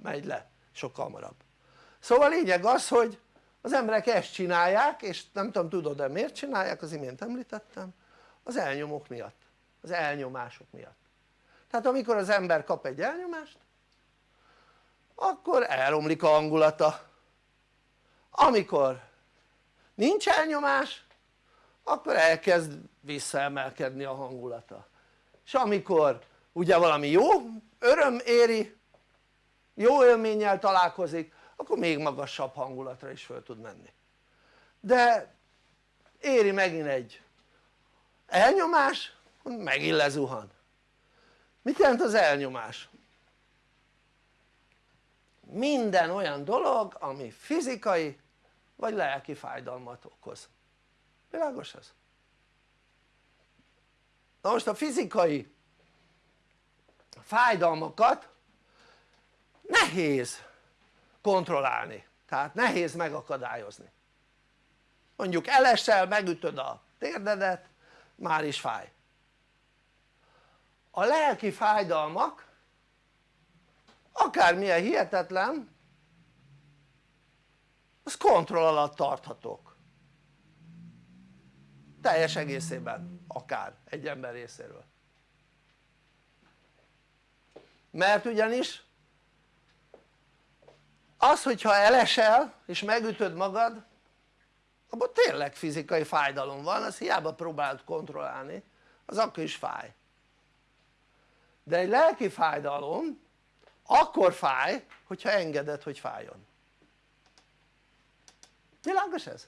megy le, sokkal hamarabb. Szóval a lényeg az hogy az emberek ezt csinálják és nem tudom tudod-e miért csinálják az imént említettem az elnyomók miatt, az elnyomások miatt. Tehát amikor az ember kap egy elnyomást akkor elromlik a hangulata. Amikor nincs elnyomás akkor elkezd visszaemelkedni a hangulata. És amikor ugye valami jó öröm éri jó élménnyel találkozik akkor még magasabb hangulatra is föl tud menni. De éri megint egy elnyomás megint lezuhan mit jelent az elnyomás? minden olyan dolog ami fizikai vagy lelki fájdalmat okoz világos ez? na most a fizikai fájdalmakat nehéz kontrollálni tehát nehéz megakadályozni mondjuk elesel megütöd a térdedet már is fáj. A lelki fájdalmak akármilyen hihetetlen az kontroll alatt tarthatók. Teljes egészében akár egy ember részéről. Mert ugyanis az hogyha elesel és megütöd magad abban tényleg fizikai fájdalom van, az hiába próbálod kontrollálni az akkor is fáj de egy lelki fájdalom akkor fáj hogyha engeded hogy fájjon világos ez?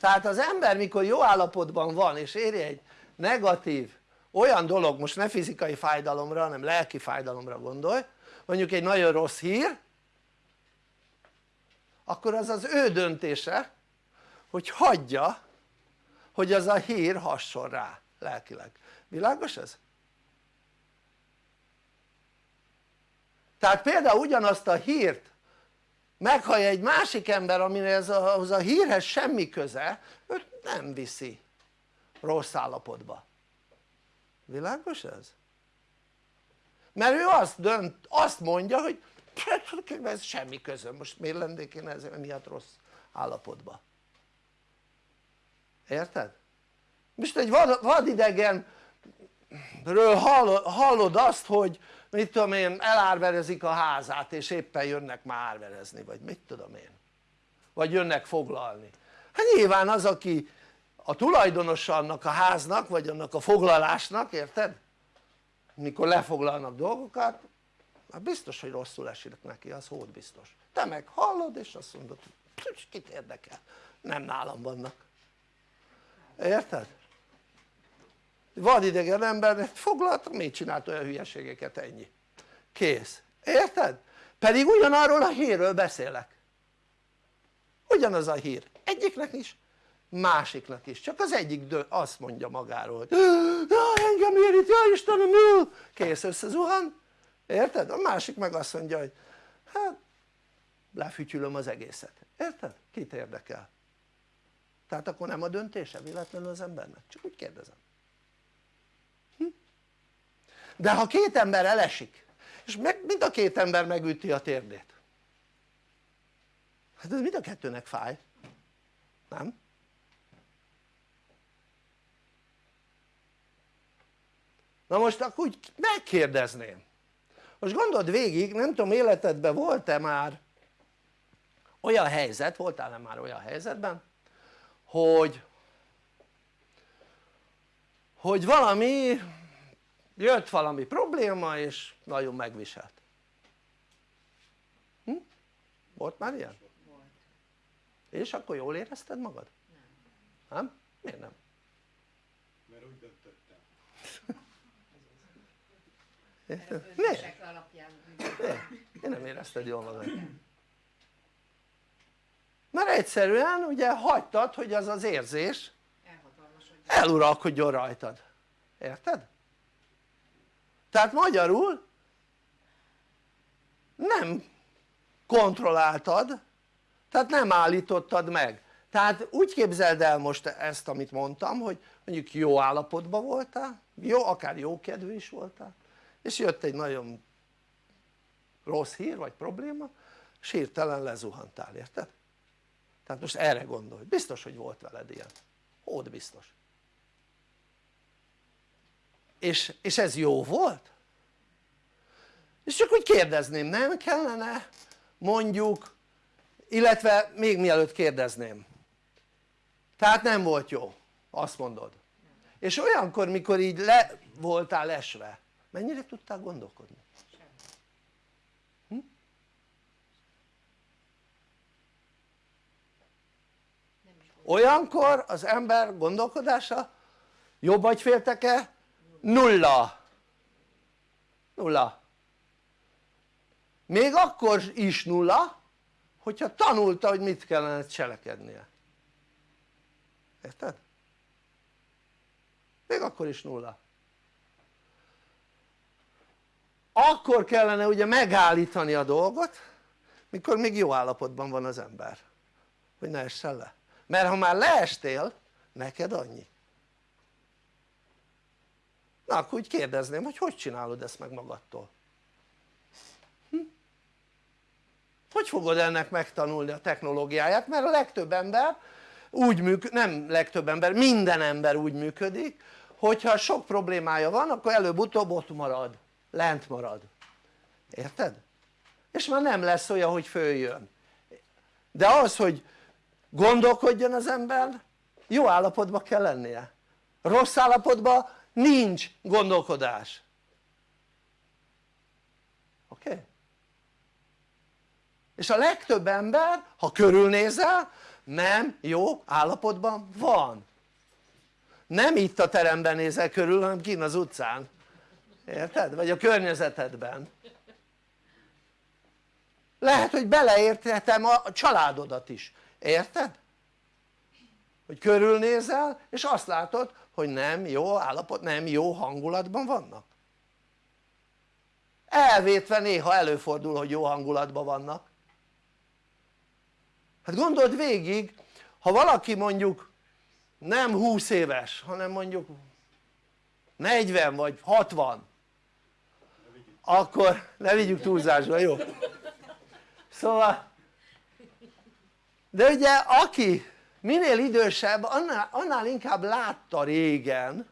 tehát az ember mikor jó állapotban van és éri egy negatív olyan dolog, most ne fizikai fájdalomra hanem lelki fájdalomra gondolj mondjuk egy nagyon rossz hír akkor az az ő döntése hogy hagyja hogy az a hír hasson rá lelkileg, világos ez? tehát például ugyanazt a hírt meghallja egy másik ember aminek az a hírhez semmi köze őt nem viszi rossz állapotba világos ez? mert ő azt dönt, azt mondja hogy ez semmi közöm, most miért lennék én ez miatt rossz állapotban érted? most egy vad, vadidegenről hallod azt hogy mit tudom én elárverezik a házát és éppen jönnek már árverezni vagy mit tudom én vagy jönnek foglalni hát nyilván az aki a tulajdonosa annak a háznak vagy annak a foglalásnak érted? mikor lefoglalnak dolgokat hát biztos hogy rosszul esik neki az hód biztos. Te meg hallod és azt mondod kit érdekel? Nem nálam vannak. Érted? vadidegen ember foglaltak miért csinált olyan hülyeségeket ennyi. Kész, érted? pedig ugyanarról a hírről beszélek. Ugyanaz a hír. Egyiknek is másiknak is, csak az egyik azt mondja magáról hogy engem érít, ja Istenem, jó! kész összezuhan, érted? a másik meg azt mondja hogy hát lefütyülöm az egészet, érted? kit érdekel? tehát akkor nem a döntése véletlenül az embernek? csak úgy kérdezem hm? de ha két ember elesik és meg, mind a két ember megüti a térdét hát ez mind a kettőnek fáj nem? na most akkor úgy megkérdezném most gondold végig nem tudom életedben volt-e már olyan helyzet, voltál-e már olyan helyzetben hogy hogy valami jött valami probléma és nagyon megviselt hm? volt már ilyen? Volt. és akkor jól érezted magad? Nem. nem? miért nem? Mert úgy döntöttem. Mert miért? miért nem érezted jól magad? mert egyszerűen ugye hagytad hogy az az érzés eluralkodjon rajtad, érted? tehát magyarul nem kontrolláltad tehát nem állítottad meg tehát úgy képzeld el most ezt amit mondtam hogy mondjuk jó állapotban voltál jó, akár jó kedvű is voltál és jött egy nagyon rossz hír vagy probléma és hirtelen lezuhantál, érted? tehát most erre gondolj, biztos hogy volt veled ilyen, hód biztos. És, és ez jó volt? és csak úgy kérdezném, nem kellene mondjuk illetve még mielőtt kérdezném. Tehát nem volt jó, azt mondod. És olyankor mikor így le voltál esve mennyire tudtál gondolkodni? Hm? Olyankor az ember gondolkodása jobb agyfélteke nulla nulla még akkor is nulla hogyha tanulta hogy mit kellene cselekednie érted? még akkor is nulla akkor kellene ugye megállítani a dolgot mikor még jó állapotban van az ember hogy ne essen le. Mert ha már leestél neked annyi. Na akkor úgy kérdezném hogy hogy csinálod ezt meg magadtól? Hm? hogy fogod ennek megtanulni a technológiáját? Mert a legtöbb ember úgy működik, nem legtöbb ember, minden ember úgy működik hogyha sok problémája van akkor előbb-utóbb ott marad, lent marad érted? és már nem lesz olyan hogy följön de az hogy gondolkodjon az ember jó állapotban kell lennie rossz állapotban nincs gondolkodás oké? Okay? és a legtöbb ember ha körülnézel nem jó állapotban van nem itt a teremben nézel körül hanem kint az utcán érted? vagy a környezetedben lehet hogy beleérthetem a családodat is, érted? hogy körülnézel és azt látod hogy nem jó állapot, nem jó hangulatban vannak elvétve néha előfordul hogy jó hangulatban vannak hát gondold végig ha valaki mondjuk nem 20 éves hanem mondjuk 40 vagy 60 akkor ne vigyük túlzásba jó? szóval de ugye aki minél idősebb annál, annál inkább látta régen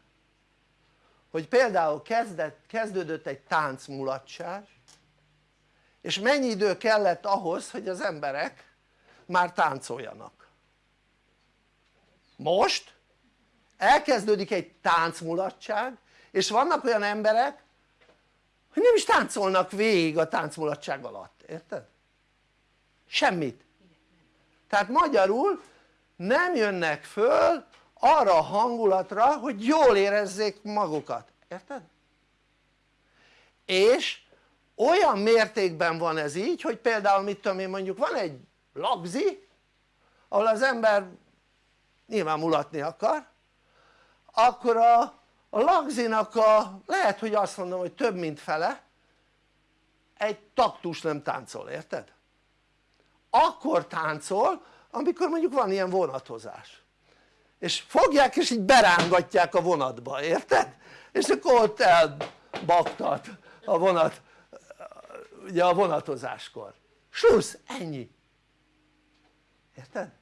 hogy például kezdett, kezdődött egy táncmulatság és mennyi idő kellett ahhoz hogy az emberek már táncoljanak most elkezdődik egy táncmulatság és vannak olyan emberek hogy nem is táncolnak végig a táncmulatság alatt, érted? semmit tehát magyarul nem jönnek föl arra a hangulatra hogy jól érezzék magukat, érted? és olyan mértékben van ez így hogy például mit tudom én mondjuk van egy lagzi ahol az ember nyilván mulatni akar akkor a, a lagzinak a lehet hogy azt mondom hogy több mint fele egy taktus nem táncol, érted? akkor táncol amikor mondjuk van ilyen vonatozás és fogják és így berángatják a vonatba, érted? és akkor ott elbaktat a vonat ugye a vonatozáskor susz, ennyi érted?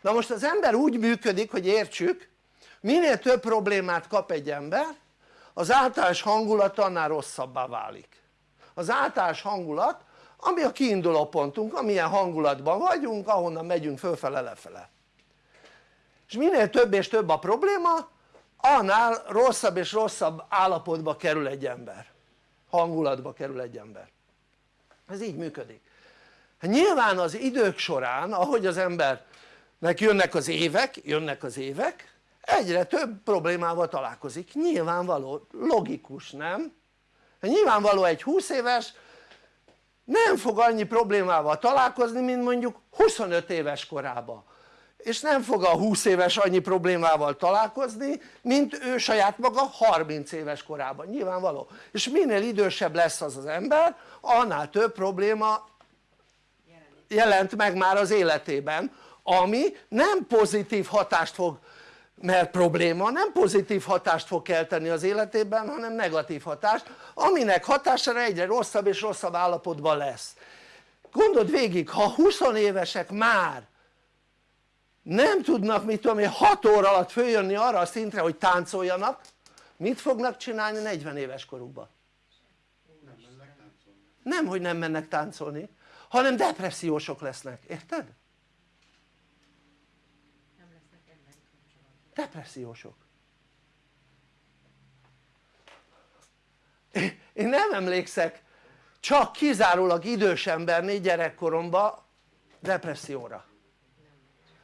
na most az ember úgy működik hogy értsük minél több problémát kap egy ember az általános hangulat annál rosszabbá válik. Az általános hangulat ami a kiinduló pontunk, amilyen hangulatban vagyunk, ahonnan megyünk fölfele lefele. És minél több és több a probléma annál rosszabb és rosszabb állapotba kerül egy ember. Hangulatba kerül egy ember. Ez így működik. Nyilván az idők során ahogy az embernek jönnek az évek, jönnek az évek egyre több problémával találkozik, nyilvánvaló, logikus nem? Nyilvánvaló egy 20 éves nem fog annyi problémával találkozni mint mondjuk 25 éves korában. És nem fog a 20 éves annyi problémával találkozni mint ő saját maga 30 éves korában, nyilvánvaló. És minél idősebb lesz az az ember annál több probléma jelent meg már az életében ami nem pozitív hatást fog mert probléma nem pozitív hatást fog kelteni az életében hanem negatív hatást aminek hatására egyre rosszabb és rosszabb állapotban lesz gondold végig ha 20 évesek már nem tudnak mit tudom én 6 óra alatt följönni arra a szintre hogy táncoljanak mit fognak csinálni 40 éves korukban? Nem nem hogy nem mennek táncolni hanem depressziósok lesznek, érted? Nem lesznek emberi kapcsolatok. Depressziósok. Én nem emlékszek csak kizárólag idős embernél gyerekkoromban depresszióra.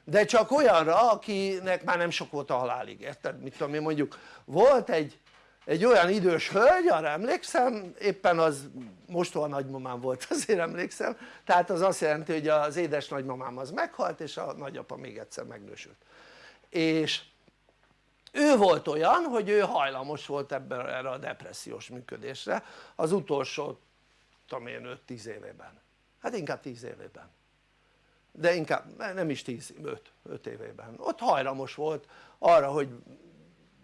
De csak olyanra akinek már nem sok volt a halálig, érted? mit tudom én mondjuk volt egy, egy olyan idős hölgy arra emlékszem éppen az mostoha nagymamám volt (laughs) azért emlékszem. Tehát az azt jelenti hogy az édes nagymamám az meghalt és a nagyapa még egyszer megnősült. És ő volt olyan hogy ő hajlamos volt ebben erre a depressziós működésre az utolsó tudom én 5-10 évében. Hát inkább 10 évében. De inkább nem is 10, 5, 5 évében. Ott hajlamos volt arra hogy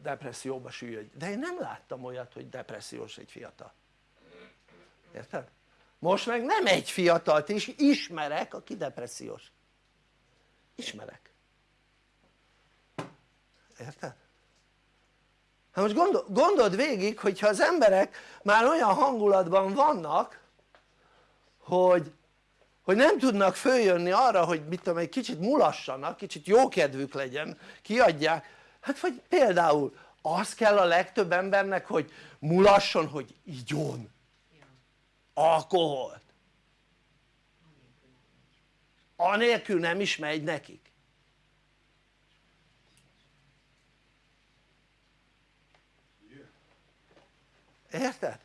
depresszióba süllyedj, de én nem láttam olyat hogy depressziós egy fiatal. Érted? most meg nem egy fiatalt is ismerek aki depressziós. Ismerek. Érted? Hát most gondol, gondold végig hogyha az emberek már olyan hangulatban vannak hogy hogy nem tudnak följönni arra hogy mit tudom egy kicsit mulassanak, kicsit jó kedvük legyen, kiadják. Hát vagy például az kell a legtöbb embernek hogy mulasson hogy igyon. Alkoholt. Anélkül nem is megy nekik érted?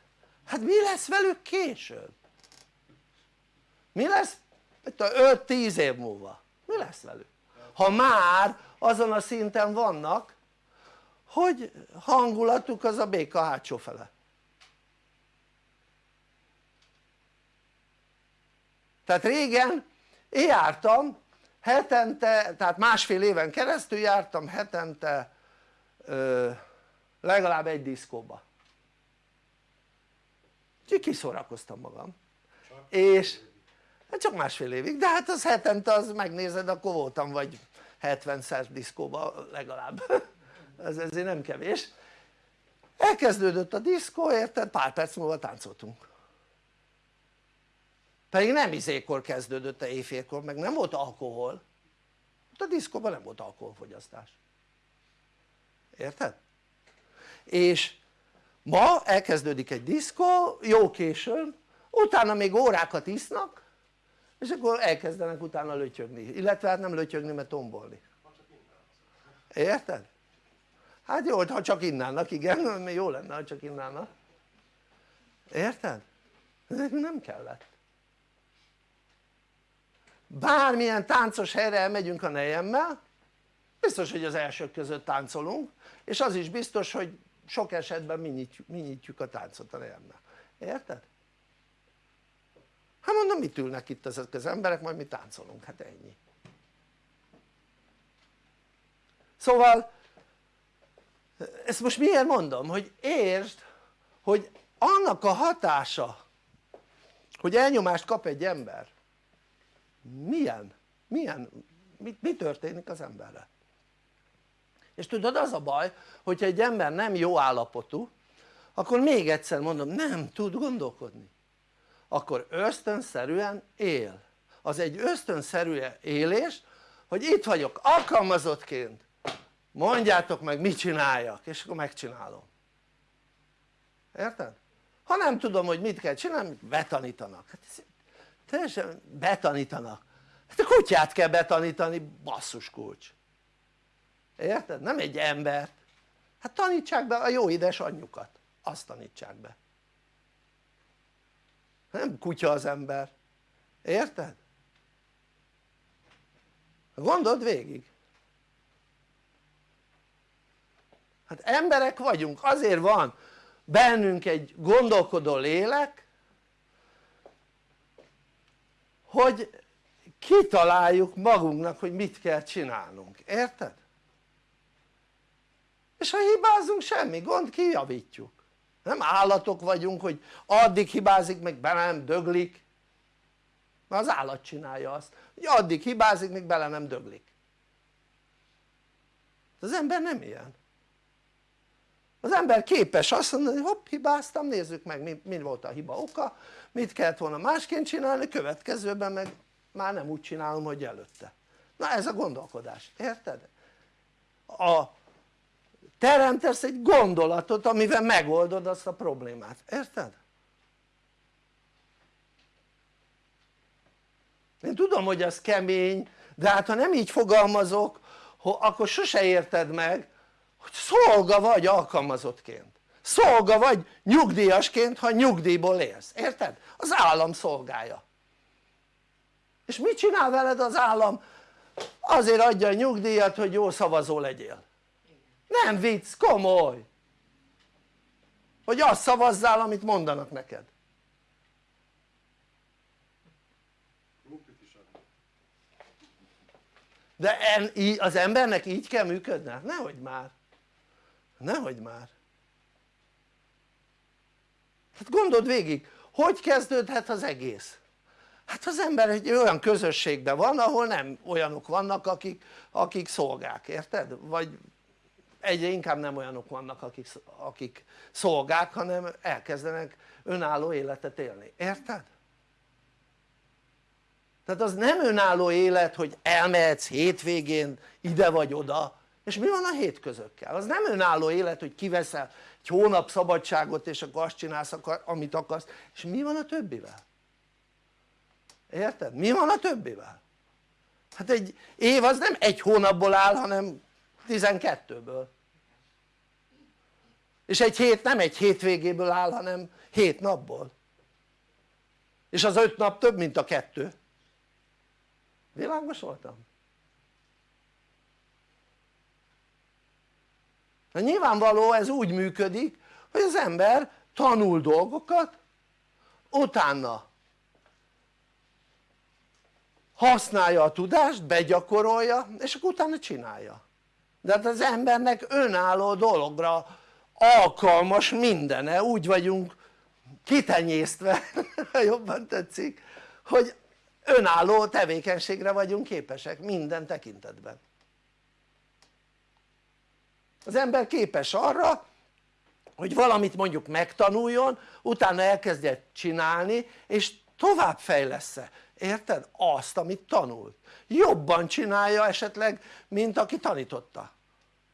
hát mi lesz velük később? mi lesz 5-10 év múlva? mi lesz velük? ha már azon a szinten vannak hogy hangulatuk az a béka hátsó fele tehát régen én jártam hetente, tehát másfél éven keresztül jártam hetente ö, legalább egy diszkóba úgyhogy kiszórakoztam magam. És hát csak másfél évig, de hát az hetente az megnézed akkor voltam vagy 70-szer diszkóba legalább. (laughs) Ez ezért nem kevés. Elkezdődött a diszkó érted? Pár perc múlva táncoltunk. Pedig nem izékor kezdődött a éjfélkor meg nem volt alkohol. A diszkóban nem volt alkoholfogyasztás. Érted? és ma elkezdődik egy diszkó jó későn utána még órákat isznak és akkor elkezdenek utána lötyögni, illetve hát nem lötyögni mert tombolni érted? hát jó ha csak innának igen, (laughs) jó lenne ha csak innának érted? nem kellett bármilyen táncos helyre elmegyünk a nejemmel biztos hogy az elsők között táncolunk és az is biztos hogy sok esetben mi nyitjuk, mi nyitjuk a táncot a nejemmel, érted? hát mondom mit ülnek itt ezek az emberek majd mi táncolunk, hát ennyi szóval ezt most miért mondom? hogy értsd hogy annak a hatása hogy elnyomást kap egy ember milyen? milyen? mi, mi történik az emberre? És tudod az a baj hogyha egy ember nem jó állapotú akkor még egyszer mondom nem tud gondolkodni. Akkor ösztönszerűen él. Az egy ösztönszerű élés hogy itt vagyok alkalmazottként. Mondjátok meg mit csináljak és akkor megcsinálom. Érted? ha nem tudom hogy mit kell csinálni betanítanak. Hát teljesen betanítanak. Hát a kutyát kell betanítani basszus kulcs érted? nem egy embert. Hát tanítsák be a jó édes anyjukat. Azt tanítsák be. Nem kutya az ember. Érted? gondold végig. Hát emberek vagyunk. Azért van bennünk egy gondolkodó lélek hogy kitaláljuk magunknak hogy mit kell csinálnunk, érted? És ha hibázunk semmi gond kijavítjuk. Nem állatok vagyunk hogy addig hibázik meg bele nem döglik. Mert az állat csinálja azt hogy addig hibázik még bele nem döglik. Az ember nem ilyen. Az ember képes azt mondani hogy hopp hibáztam nézzük meg mi, mi volt a hiba oka mit kellett volna másként csinálni következőben meg már nem úgy csinálom hogy előtte. Na ez a gondolkodás, érted? a teremtesz egy gondolatot amivel megoldod azt a problémát, érted? én tudom hogy ez kemény de hát ha nem így fogalmazok akkor sose érted meg hogy szolga vagy alkalmazottként szolga vagy nyugdíjasként ha nyugdíjból élsz, érted? az állam szolgája és mit csinál veled az állam? azért adja a nyugdíjat hogy jó szavazó legyél nem vicc, komoly hogy azt szavazzál amit mondanak neked de az embernek így kell működnie? nehogy már nehogy már hát gondold végig hogy kezdődhet az egész? hát az ember egy olyan közösségben van ahol nem olyanok vannak akik, akik szolgák, érted? vagy egyre inkább nem olyanok vannak akik, akik szolgák hanem elkezdenek önálló életet élni, érted? tehát az nem önálló élet hogy elmehetsz hétvégén ide vagy oda és mi van a hétközökkel? az nem önálló élet hogy kiveszel egy hónap szabadságot és akkor azt csinálsz amit akarsz és mi van a többivel? érted? mi van a többivel? hát egy év az nem egy hónapból áll hanem 12-ből és egy hét nem egy hétvégéből áll hanem hét napból. És az öt nap több mint a kettő. Világos voltam? na nyilvánvaló ez úgy működik hogy az ember tanul dolgokat utána használja a tudást, begyakorolja és akkor utána csinálja. De hát az embernek önálló dologra alkalmas mindene, úgy vagyunk kitenyésztve, (laughs) ha jobban tetszik, hogy önálló tevékenységre vagyunk képesek minden tekintetben. Az ember képes arra hogy valamit mondjuk megtanuljon utána elkezdje csinálni és tovább fejlesz-e, érted? azt amit tanult, jobban csinálja esetleg mint aki tanította.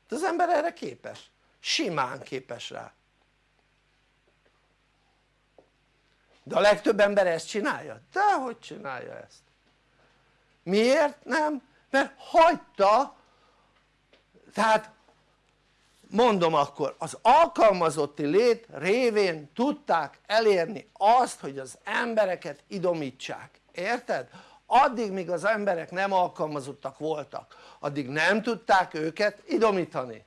Az ember erre képes, simán képes rá de a legtöbb ember ezt csinálja? de hogy csinálja ezt? miért nem? mert hagyta tehát mondom akkor az alkalmazotti lét révén tudták elérni azt hogy az embereket idomítsák, érted? addig míg az emberek nem alkalmazottak voltak addig nem tudták őket idomítani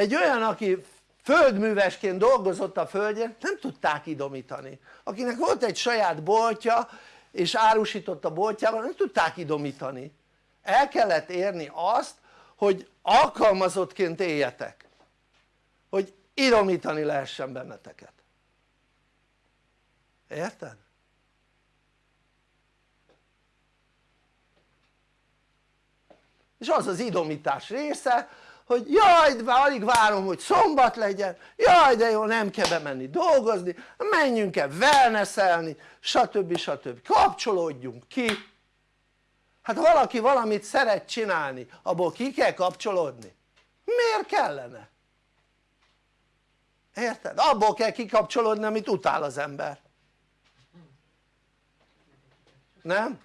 egy olyan aki földművesként dolgozott a földjén nem tudták idomítani. Akinek volt egy saját boltja és árusított a boltjában nem tudták idomítani. El kellett érni azt hogy alkalmazottként éljetek. Hogy idomítani lehessen benneteket. Érted? és az az idomítás része hogy jaj de alig várom hogy szombat legyen jaj de jó nem kell bemenni dolgozni menjünk el wellnesselni stb. stb. kapcsolódjunk ki hát ha valaki valamit szeret csinálni abból ki kell kapcsolódni miért kellene? érted? abból kell kikapcsolódni amit utál az ember nem?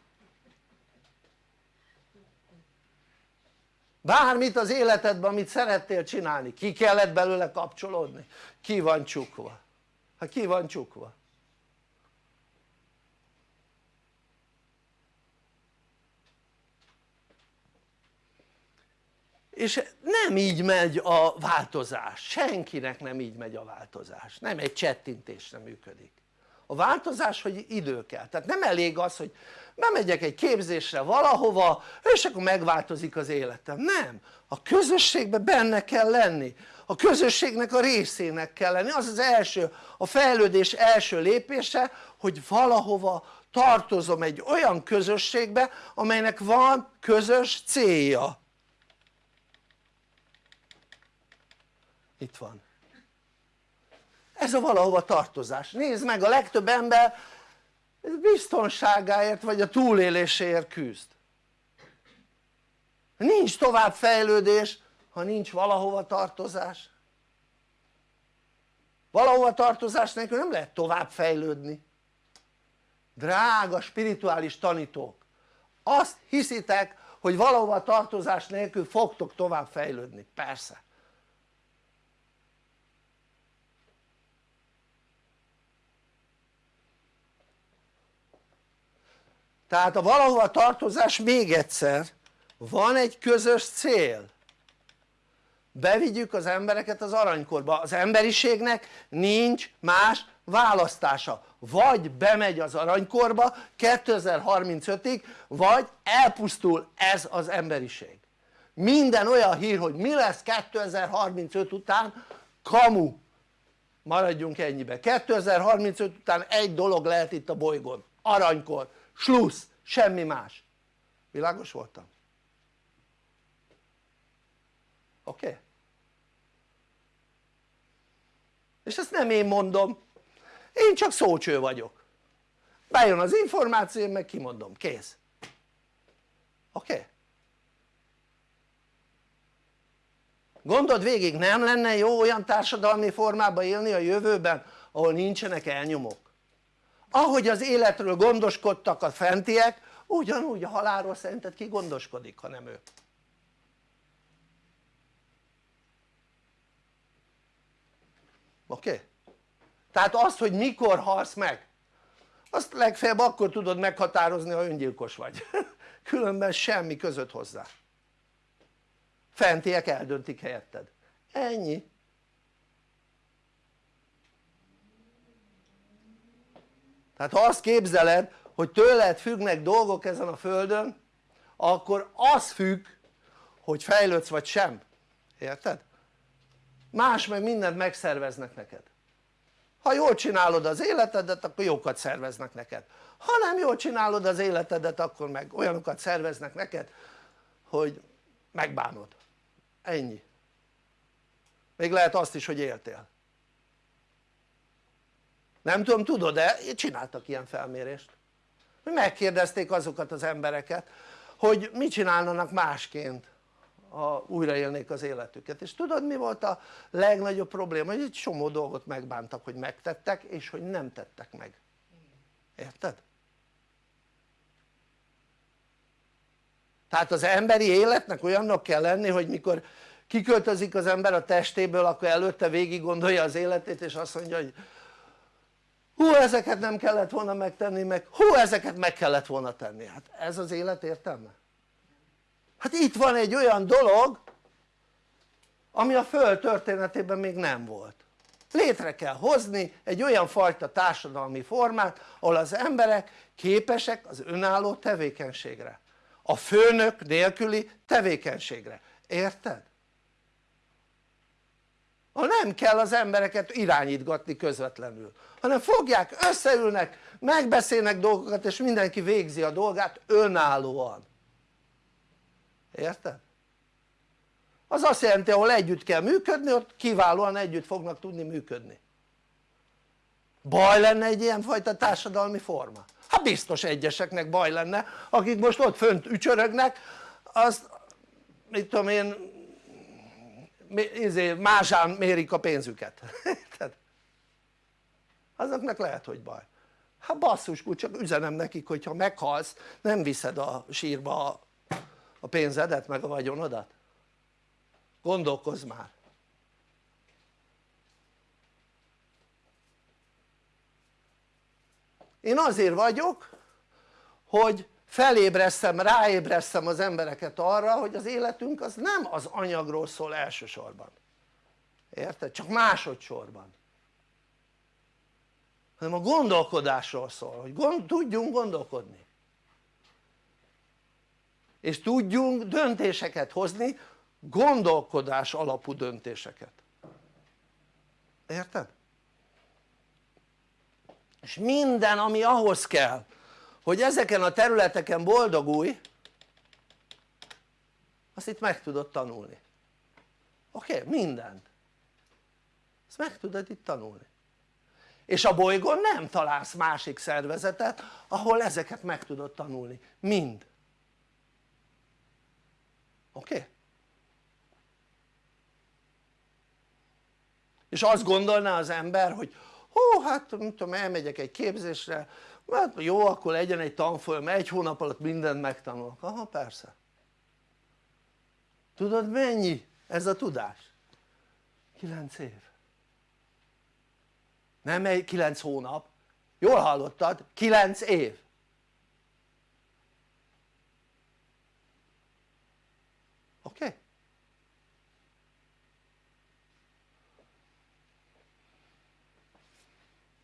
Bármit az életedben amit szerettél csinálni ki kellett belőle kapcsolódni? Ki van csukva? Hát ki van csukva? És nem így megy a változás, senkinek nem így megy a változás, nem egy csettintésre működik. A változás hogy idő kell, tehát nem elég az hogy bemegyek egy képzésre valahova és akkor megváltozik az életem, nem, a közösségben benne kell lenni. A közösségnek a részének kell lenni, az az első, a fejlődés első lépése hogy valahova tartozom egy olyan közösségbe amelynek van közös célja. Itt van. Ez a valahova tartozás, nézd meg a legtöbb ember biztonságáért vagy a túléléséért küzd. Nincs tovább fejlődés ha nincs valahova tartozás. Valahova tartozás nélkül nem lehet tovább fejlődni drága spirituális tanítók azt hiszitek hogy valahova tartozás nélkül fogtok tovább fejlődni, persze tehát a valahova tartozás még egyszer van egy közös cél. Bevigyük az embereket az aranykorba, az emberiségnek nincs más választása. Vagy bemegy az aranykorba 2035-ig vagy elpusztul ez az emberiség. Minden olyan hír hogy mi lesz 2035 után kamu. Maradjunk ennyibe. 2035 után egy dolog lehet itt a bolygón. Aranykor slusz, semmi más világos voltam? oké? Okay? és ezt nem én mondom én csak szócső vagyok bejön az információ meg kimondom, kész oké? Okay? gondold végig nem lenne jó olyan társadalmi formában élni a jövőben ahol nincsenek elnyomók ahogy az életről gondoskodtak a fentiek ugyanúgy a halálról szerinted ki gondoskodik ha nem ő oké? Okay? tehát azt hogy mikor halsz meg azt legfeljebb akkor tudod meghatározni ha öngyilkos vagy (laughs) különben semmi között hozzá fentiek eldöntik helyetted ennyi tehát ha azt képzeled hogy tőled függnek dolgok ezen a földön akkor az függ hogy fejlődsz vagy sem, érted? más meg mindent megszerveznek neked. Ha jól csinálod az életedet akkor jókat szerveznek neked. Ha nem jól csinálod az életedet akkor meg olyanokat szerveznek neked hogy megbánod. Ennyi. Még lehet azt is hogy éltél nem tudom tudod-e? csináltak ilyen felmérést megkérdezték azokat az embereket hogy mit csinálnának másként ha újraélnék az életüket és tudod mi volt a legnagyobb probléma? hogy egy csomó dolgot megbántak hogy megtettek és hogy nem tettek meg érted? tehát az emberi életnek olyannak kell lenni hogy mikor kiköltözik az ember a testéből akkor előtte végig gondolja az életét és azt mondja hogy hú ezeket nem kellett volna megtenni meg hú ezeket meg kellett volna tenni hát ez az élet értelme? hát itt van egy olyan dolog ami a föld történetében még nem volt létre kell hozni egy olyan fajta társadalmi formát ahol az emberek képesek az önálló tevékenységre a főnök nélküli tevékenységre, érted? Ha nem kell az embereket irányítgatni közvetlenül hanem fogják, összeülnek, megbeszélnek dolgokat és mindenki végzi a dolgát önállóan érted? az azt jelenti ahol együtt kell működni ott kiválóan együtt fognak tudni működni baj lenne egy ilyen fajta társadalmi forma? hát biztos egyeseknek baj lenne akik most ott fönt ücsörögnek azt mit tudom én másán mérik a pénzüket. (laughs) Azoknak lehet hogy baj. Hát basszus csak üzenem nekik hogyha meghalsz nem viszed a sírba a pénzedet meg a vagyonodat. Gondolkozz már. Én azért vagyok hogy felébresztem, ráébresztem az embereket arra hogy az életünk az nem az anyagról szól elsősorban érted? csak másodszorban hanem a gondolkodásról szól, hogy gond, tudjunk gondolkodni és tudjunk döntéseket hozni gondolkodás alapú döntéseket érted? és minden ami ahhoz kell hogy ezeken a területeken boldogulj azt itt meg tudod tanulni oké? Mindent ezt meg tudod itt tanulni és a bolygón nem találsz másik szervezetet ahol ezeket meg tudod tanulni, mind oké? És azt gondolná az ember hogy hú hát nem tudom elmegyek egy képzésre hát jó akkor legyen egy tanfolyam egy hónap alatt mindent megtanulok, aha persze tudod mennyi ez a tudás? 9 év nem egy 9 hónap jól hallottad? 9 év oké? Okay?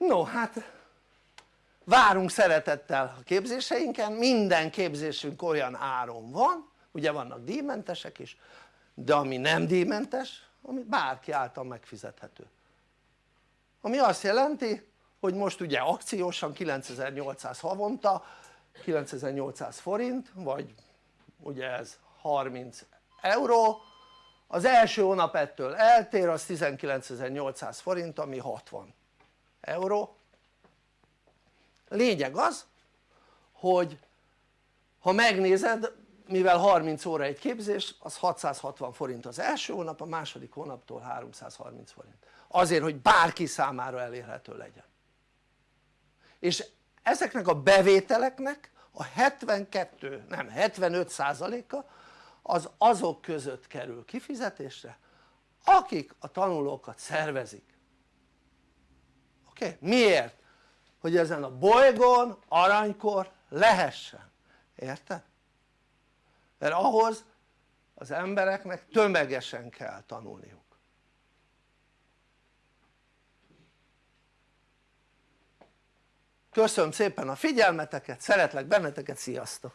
no hát várunk szeretettel a képzéseinken, minden képzésünk olyan áron van, ugye vannak díjmentesek is, de ami nem díjmentes, ami bárki által megfizethető. Ami azt jelenti hogy most ugye akciósan 9800 havonta 9800 forint vagy ugye ez 30 euró. Az első hónap ettől eltér az 19800 forint ami 60 euró lényeg az hogy ha megnézed mivel 30 óra egy képzés az 660 forint az első hónap a második hónaptól 330 forint azért hogy bárki számára elérhető legyen és ezeknek a bevételeknek a 72 nem 75 százaléka az azok között kerül kifizetésre akik a tanulókat szervezik oké? Miért? Hogy ezen a bolygón aranykor lehessen, érted? mert ahhoz az embereknek tömegesen kell tanulniuk köszönöm szépen a figyelmeteket, szeretlek benneteket, sziasztok!